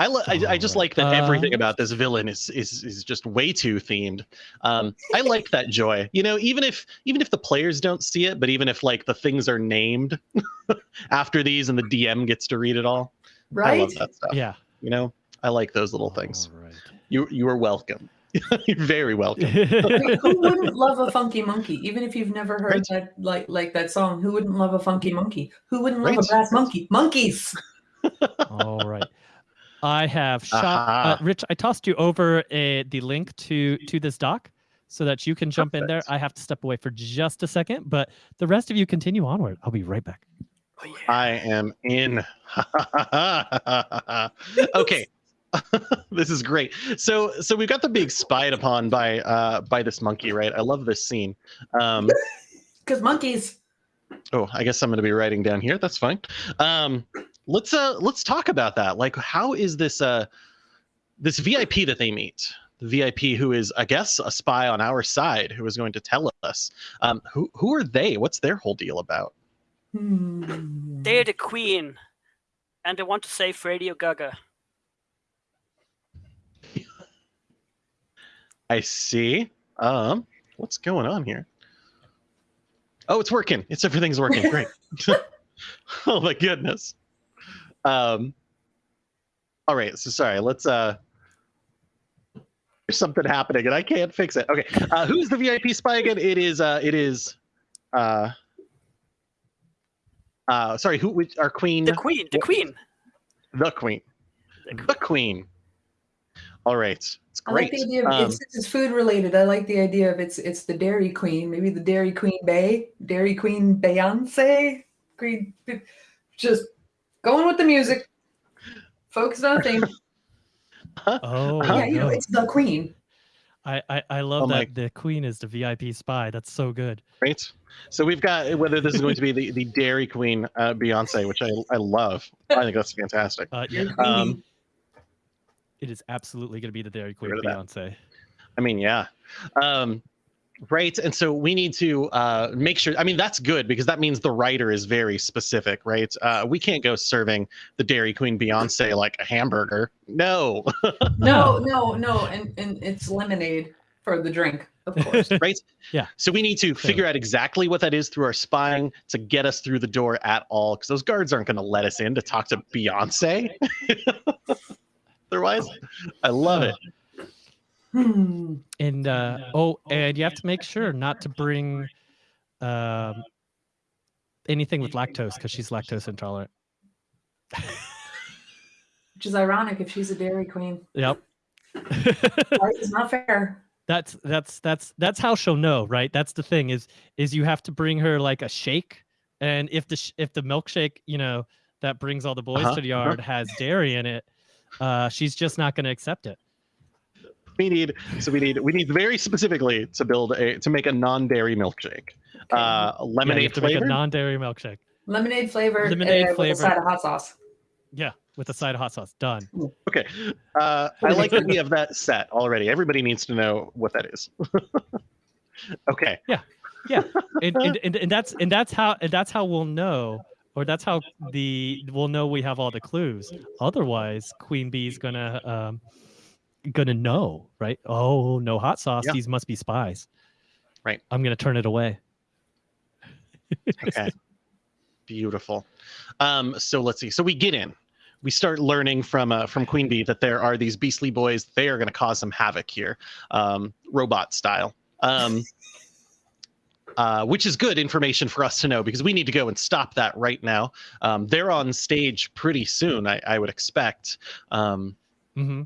I, li- I, I just like that Alright. everything Uh, about this villain is, is is just way too themed. Um, I like that joy. You know, even if even if the players don't see it, but even if like the things are named after these and the DM gets to read it all, I love that stuff. Yeah. You know, I like those little things. All You you are welcome. You're very welcome. right. Who wouldn't love a funky monkey? Even if you've never heard Right. that, like like that song, who wouldn't love a funky monkey? Who wouldn't love Right. a brass monkey? Monkeys. All right. I have shot Aha. uh, Rich. I tossed you over a, the link to to this doc so that you can jump in there. I have to step away for just a second, but the rest of you continue onward. I'll be right back. Oh, yeah. I am in. okay. this is great. So so we've got the being spied upon by uh by this monkey, right? I love this scene. Um Because monkeys. oh, I guess I'm gonna be writing down here. That's fine. Um let's uh let's talk about that. Like how is this uh this VIP that they meet? The VIP who is, I guess, a spy on our side who is going to tell us. Um who who are they? What's their whole deal about? Hmm. They're the queen, and they want to save Radio Ga Ga. I see. Um, what's going on here? Oh, it's working. It's everything's working. Great. oh my goodness. Um. All right. So sorry. Let's. Uh. There's something happening and I can't fix it. Okay. Uh, who's the VIP spy again? It is. Uh. It is. Uh. Uh. Sorry. Who? Which, our queen. The queen, the queen. The queen. The queen. The queen. All right. It's great. I like great. the idea of Um, it's, it's food related. I like the idea of it's it's the Dairy Queen, maybe the Dairy Queen Bey, Dairy Queen Beyonce, Queen, just going with the music, focused on a theme. Oh, yeah, you know, it's the Queen. I, I, I love Oh my- that the queen is the VIP spy. That's so good. Right. So we've got whether this is going to be the, the Dairy Queen uh, Beyonce, which I, I love. I think that's fantastic. Uh, yeah, Um, it is absolutely going to be the Dairy Queen rid that. Beyonce. I mean, yeah. Um, right. And so we need to uh, make sure. I mean, that's good because that means the writer is very specific, right? Uh, we can't go serving the Dairy Queen Beyonce like a hamburger. No. no, no, no, and and it's lemonade for the drink, of course. right? Yeah. So we need to figure out exactly what that is through our spying to get us through the door at all, because those guards aren't going to let us in to talk to Beyonce. Otherwise, I love it. Hmm. And uh, oh, and you have to make sure not to bring um, anything with lactose because she's lactose intolerant. Which is ironic if she's a Dairy Queen. Yep. Is not fair. that's that's that's that's how she'll know, right? That's the thing is is you have to bring her like a shake, and if the sh- if the milkshake, you know, that brings all the boys Uh-huh, to the uh-huh. yard has dairy in it, uh, she's just not going to accept it. We need so we need we need very specifically to build a to make a non-dairy milkshake. Okay. Uh, lemonade have to make a flavor. non-dairy milkshake. lemonade flavor, lemonade uh, with flavor. a side of hot sauce. Yeah, with a side of hot sauce. Done. okay. Uh, I like that we have that set already. Everybody needs to know what that is. okay. and, and, and, and that's and that's how and that's how we'll know or that's how the we'll know we have all the clues otherwise queen bee's gonna um gonna know right oh no hot sauce Yeah. these must be spies Right. i'm gonna turn it away Okay. Beautiful. Um, so let's see. So we get in. We start learning from uh, from Queen Bey that there are these beastly boys. They are going to cause some havoc here, um, robot style. Um, uh, which is good information for us to know because we need to go and stop that right now. Um, they're on stage pretty soon, I, I would expect. Um, hmm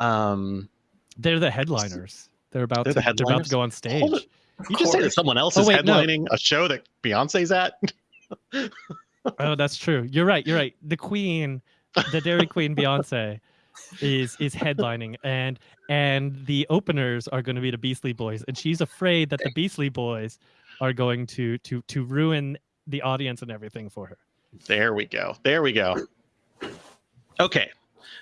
um, they're the headliners they're about They're to, the they're about to go on Hold stage it. you just say that someone else Oh, is wait, no. headlining a show that Beyonce's at. oh that's true you're right you're right the queen the dairy queen beyonce is is headlining and and the openers are going to be the Beastly Boys and she's afraid that the Beastly Boys are going to to to ruin the audience and everything for her. There we go. There we go. Okay.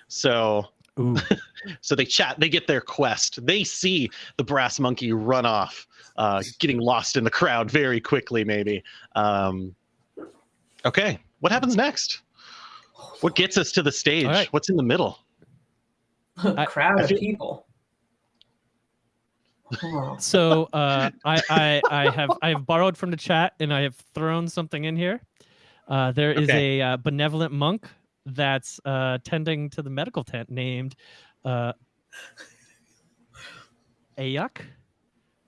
So Ooh. so they chat, they get their quest. They see the brass monkey run off, uh, getting lost in the crowd very quickly, maybe. Um, okay. What happens next? What gets us to the stage? All right. What's in the middle? I- crowd I of feel- people. Oh. So uh, I, I I have I have borrowed from the chat and I have thrown something in here. Uh, there is Okay. a uh, benevolent monk that's uh, tending to the medical tent named uh, Ayuk,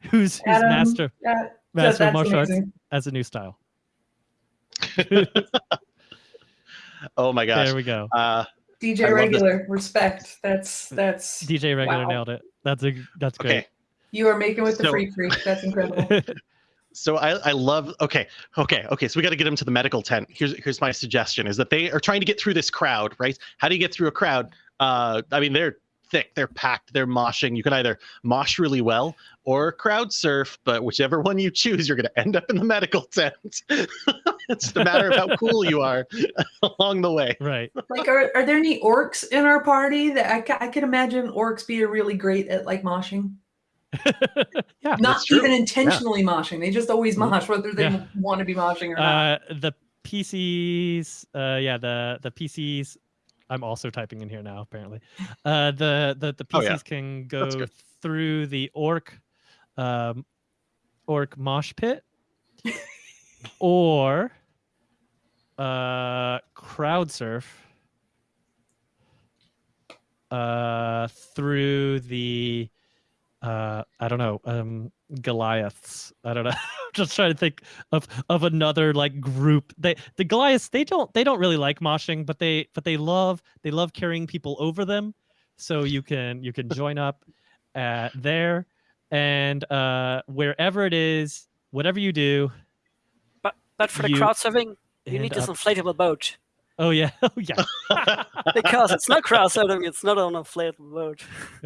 who's who's Adam, master That- master of that's martial arts as a new style. Oh my gosh. There we go. Uh, DJ love this. regular respect. That's that's DJ regular wow. nailed it. That's a that's okay. great. you are making with the So- freak freak. That's incredible. So I, I love okay okay okay so we got to get them to the medical tent. Here's here's my suggestion is that they are trying to get through this crowd right. How do you get through a crowd? Uh, I mean they're thick, they're packed, they're moshing. You can either mosh really well or crowd surf, but whichever one you choose, you're going to end up in the medical tent. it's just a matter of how cool you are along the way. Right. like, are, are there any orcs in our party that I, I can imagine orcs being really great at like moshing? Yeah. Not even intentionally moshing. They just always mosh, whether they Yeah. want to be moshing or not. Uh, the PCs, uh, yeah, the the PCs. I'm also typing in here now. Apparently, uh, the the the Oh, PCs yeah. can go through the orc, um, orc mosh pit, or uh, crowd surf uh, through the uh, I don't know, um, Goliaths. I don't know. Just trying to think of of another like group. They the Goliaths they don't they don't really like moshing, but they but they love they love carrying people over them. So you can you can join up uh, there and uh, wherever it is, whatever you do. But but for the crowd surfing, you need this up- inflatable boat Oh yeah, oh yeah. because it's not crowd surfing. It's not on a flat boat.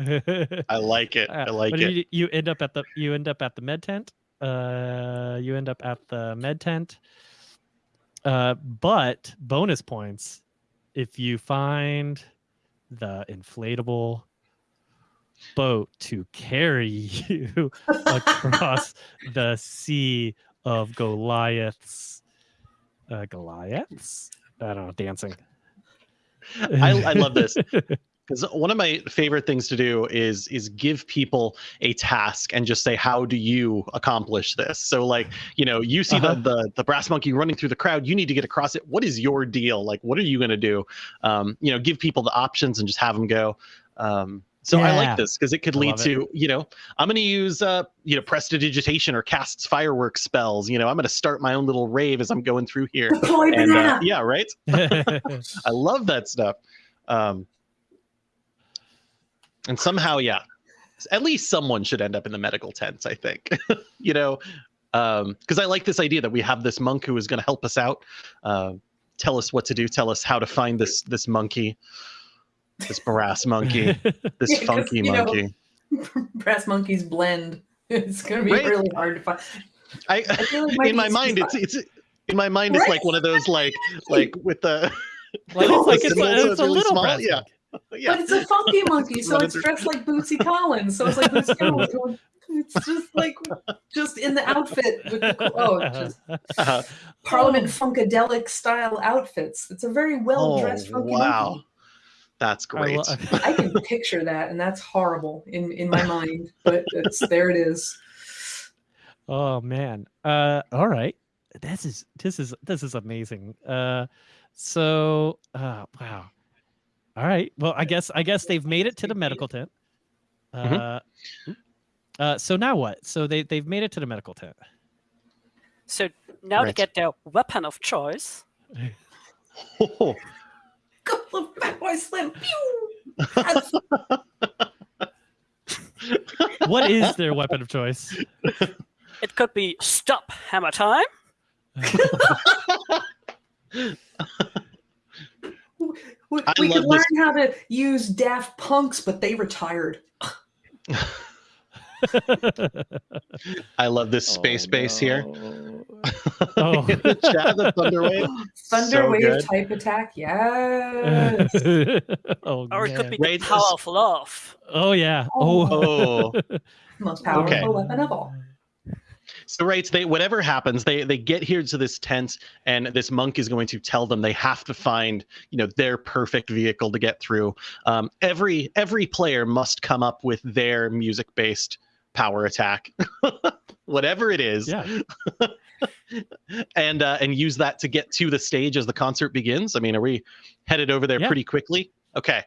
I like it. Uh, I like but it. You, you end up at the you end up at the med tent. Uh, you end up at the med tent. Uh, but bonus points if you find the inflatable boat to carry you across the sea of Goliaths. Uh, Goliaths? I don't know, dancing. I, I love this. Because one of my favorite things to do is is give people a task and just say how do you accomplish this? So like you know you see Uh-huh. the, the the brass monkey running through the crowd you need to get across it. What is your deal? Like what are you going to do? Um, you know give people the options and just have them go. Um, so I like this because it could I lead love it. to, you know, I'm going to use, uh, you know, prestidigitation or casts fireworks spells. You know, I'm going to start my own little rave as I'm going through here. And uh, yeah, right. I love that stuff. Um, and somehow, yeah, at least someone should end up in the medical tents. I think, you know, because I like this idea that we have this monk who is going to help us out, uh, tell us what to do, tell us how to find this this monkey, this brass monkey, this Yeah, funky you know, monkey. Brass monkeys blend. It's gonna be Right? really hard to find. I, I feel like in my mind, it's it's in my mind, it's like one of those like like with the like, it's like it's, a, it's a really little small? brass Yeah. monkey. yeah. But it's a funky monkey, so it's dressed like Bootsy Collins. So it's like Bootsy Collins. It's just like just in the outfit with the oh, just Uh, Parliament Oh. Funkadelic style outfits. It's a very well dressed oh, funky wow, monkey. That's I great. lo- I can picture that, and that's horrible in in my mind. But it's there. It is. Oh man. Uh all right. This is this is this is amazing. Uh so uh wow. All right. Well, I guess I guess they've made it to the medical tent. Uh, Mhm. uh so now what? So they they've made it to the medical tent. So now to Right. get their weapon of choice, Oh, Couple of Fatboy Slim. Pew! What is their weapon of choice? it could be stop hammer time, We, we could love this- learn how to use Daft Punks, but they retired. I love this space base here. Oh. Chat, the Thunderwave. Thunder So wave type attack. Yes. oh, Or it could be Right, the power this- of love. Oh yeah. Oh. Oh. Most powerful Okay. weapon of all. So right, they whatever happens, they they get here to this tent, and this monk is going to tell them they have to find you know their perfect vehicle to get through. Um, every every player must come up with their music based power attack, whatever it is, Yeah. and uh, and use that to get to the stage as the concert begins. I mean, are we headed over there Yeah. pretty quickly? Okay.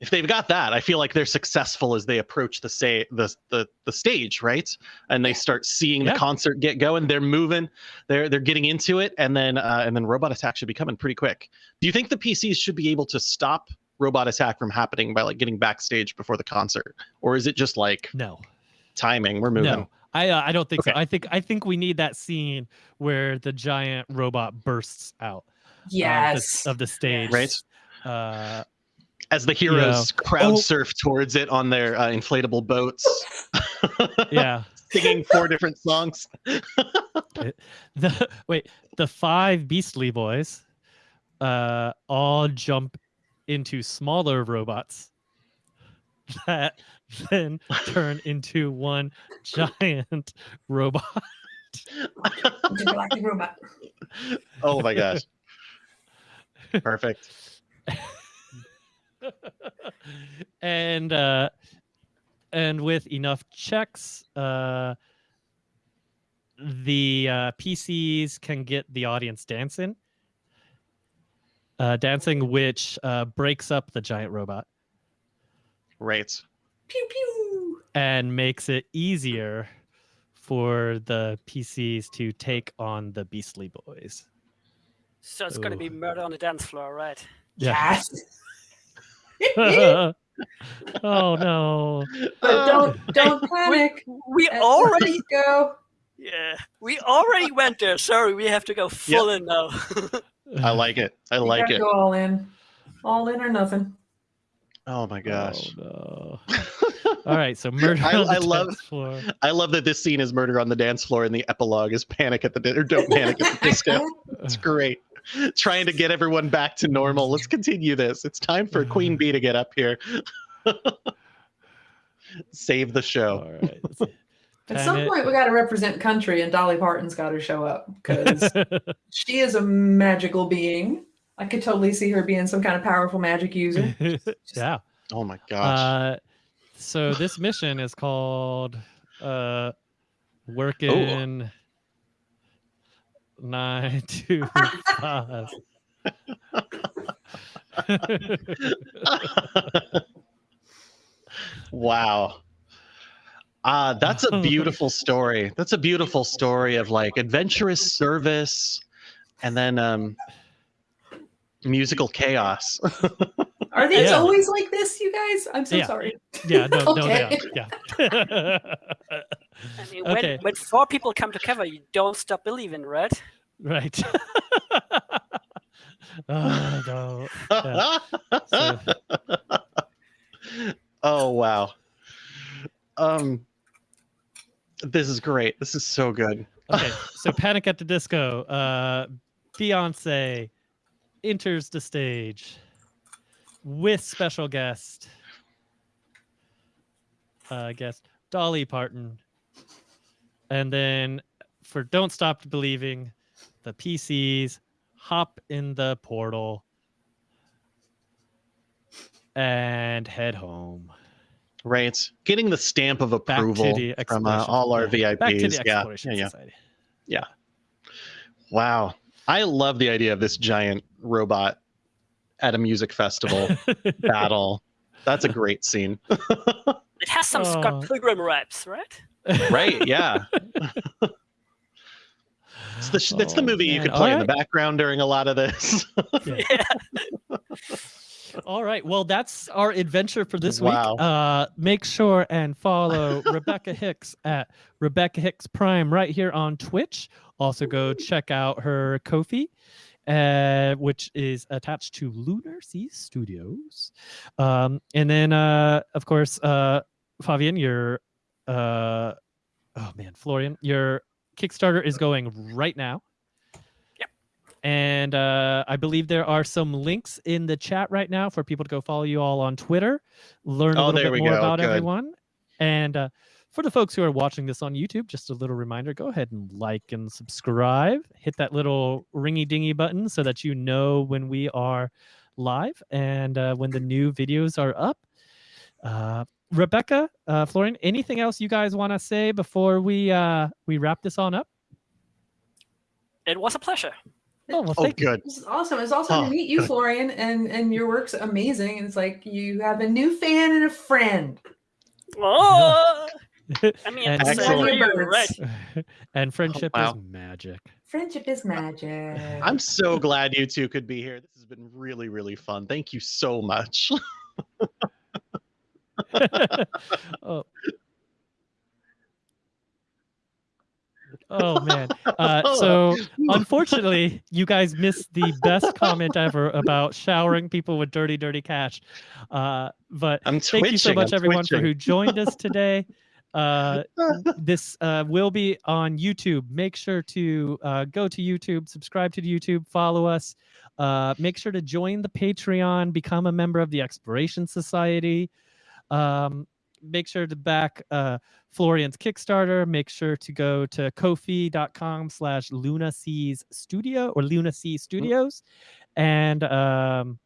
If they've got that, I feel like they're successful as they approach the say the the the stage, right? And they start seeing Yeah. the concert get going. They're moving, they're they're getting into it, and then uh, and then robot attack should be coming pretty quick. Do you think the PCs should be able to stop robot attack from happening by like getting backstage before the concert, or is it just like No. timing? We're moving. No. I uh, I don't think so. Okay. I think I think we need that scene where the giant robot bursts out of the- Yes. of the stage. Right. Uh, As the heroes crowd Oh. surf towards it on their uh, inflatable boats, yeah. singing four different songs. The wait, the five Beastly Boys uh all jump into smaller robots that then turn into one giant robot. Robot. Oh my gosh. Perfect. and uh and with enough checks uh the uh PCs can get the audience dancing uh dancing which uh breaks up the giant robot Right. Pew pew. and makes it easier for the PCs to take on the Beastly Boys. So it's going to be murder on the dance floor, right? Yes. oh no. but don't don't panic. We As already, go. yeah, we already went there. Sorry, we have to go full in now. I like it. I You like it. Go all in. All in or nothing. Oh my oh, gosh. Oh, no. All right, so murder I- on the I love- dance floor. I love that this scene is murder on the dance floor and the epilogue is panic at the di- or don't panic at the disco. It's great. Trying to get everyone back to normal. Let's continue this. It's time for mm. Queen Bey to get up here. Save the show. All right. Let's see. At some Panic. point, we got to represent country, and Dolly Parton's got to show up because she is a magical being. I could totally see her being some kind of powerful magic user. yeah. Oh my gosh. Uh, so this mission is called uh, working nine to five. wow. Uh, that's a beautiful story. That's a beautiful story of like adventurous service and then um musical chaos. Are these Yeah. always like this, you guys? I'm so Yeah. sorry. yeah, no, no, they are. Yeah. I mean, Okay. when, when four people come together, you don't stop believing, right? right. oh, no. So- oh wow. Um this is great. This is so good. Okay, so Panic at the Disco. Uh, Beyonce enters the stage with special guest, uh, guest Dolly Parton, and then for "Don't Stop Believing," the PCs hop in the portal and head home. Right. Getting the stamp of approval from uh, all our yeah, VIPs. Back to the yeah. Exploration yeah, yeah. Wow. I love the idea of this giant robot at a music festival battle. That's a great scene. It has some Oh. Scott Pilgrim raps, right? right. Yeah. It's the, sh- it's the Oh, movie you could play in the background during a lot of this. Yeah. All right. Well, that's our adventure for this Wow. week. Uh, make sure and follow Rebecca Hicks at Rebecca Hicks Prime right here on Twitch. Also, go check out her Ko-fi uh, which is attached to Lunar Sea Studios. Um, and then, uh, of course, uh, Fabian, your uh, oh man, Florian, your Kickstarter is going right now. Yep. And uh, I believe there are some links in the chat right now for people to go follow you all on Twitter, learn a Oh, little bit more go. about Good. everyone. And uh, for the folks who are watching this on YouTube, just a little reminder go ahead and like and subscribe. Hit that little ringy dingy button so that you know when we are live and uh, when the new videos are up. Uh, Rebecca, uh, Florian, anything else you guys want to say before we uh, we wrap this on up? It was a pleasure. Oh, well, Oh, thank you. good. This is awesome. It's awesome Oh, to meet you, good. Florian, and and your work's amazing. It's like you have a new fan and a friend. Oh, I mean, And- it's the Excellent. right? and friendship oh, wow. is magic. Friendship is magic. I'm so glad you two could be here. This has been really, really fun. Thank you so much. oh. Oh man. Uh, so unfortunately, you guys missed the best comment ever about showering people with dirty, dirty cash. Uh, but I'm twitching. thank you so much, I'm everyone, for who joined us today. Uh, this uh, will be on YouTube. Make sure to uh, go to YouTube, subscribe to YouTube, follow us. Uh, make sure to join the Patreon, become a member of the Exploration Society. Um, make sure to back uh, Florian's Kickstarter. Make sure to go to ko-fi.com slash Luna Seas Studio or Luna Sea Studios. And um,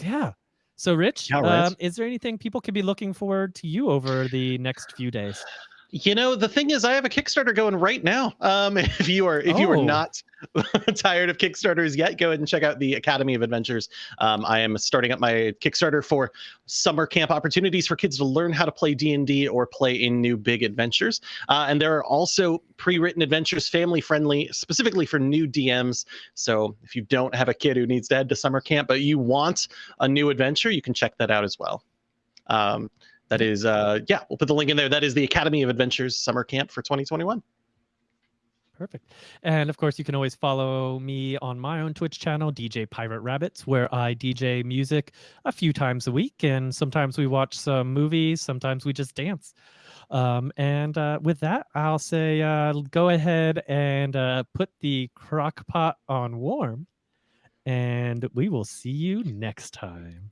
yeah. So, Rich, Yeah, right. um, is there anything people could be looking forward to you over the next few days? You know, the thing is, I have a Kickstarter going right now. Um, if you are if you are Oh. not tired of Kickstarters yet, go ahead and check out the Academy of Adventures. Um, I am starting up my Kickstarter for summer camp opportunities for kids to learn how to play D and D or play in new big adventures. Uh, and there are also pre-written adventures, family friendly, specifically for new DMs. So if you don't have a kid who needs to head to summer camp, but you want a new adventure, you can check that out as well. Um, that is, uh, yeah, we'll put the link in there. That is the Academy of Adventures Summer Camp for 2021. Perfect. And of course, you can always follow me on my own Twitch channel, DJ Pirate Rabbits, where I DJ music a few times a week. And sometimes we watch some movies, sometimes we just dance. Um, and uh, with that, I'll say uh, go ahead and uh, put the crock pot on warm. And we will see you next time.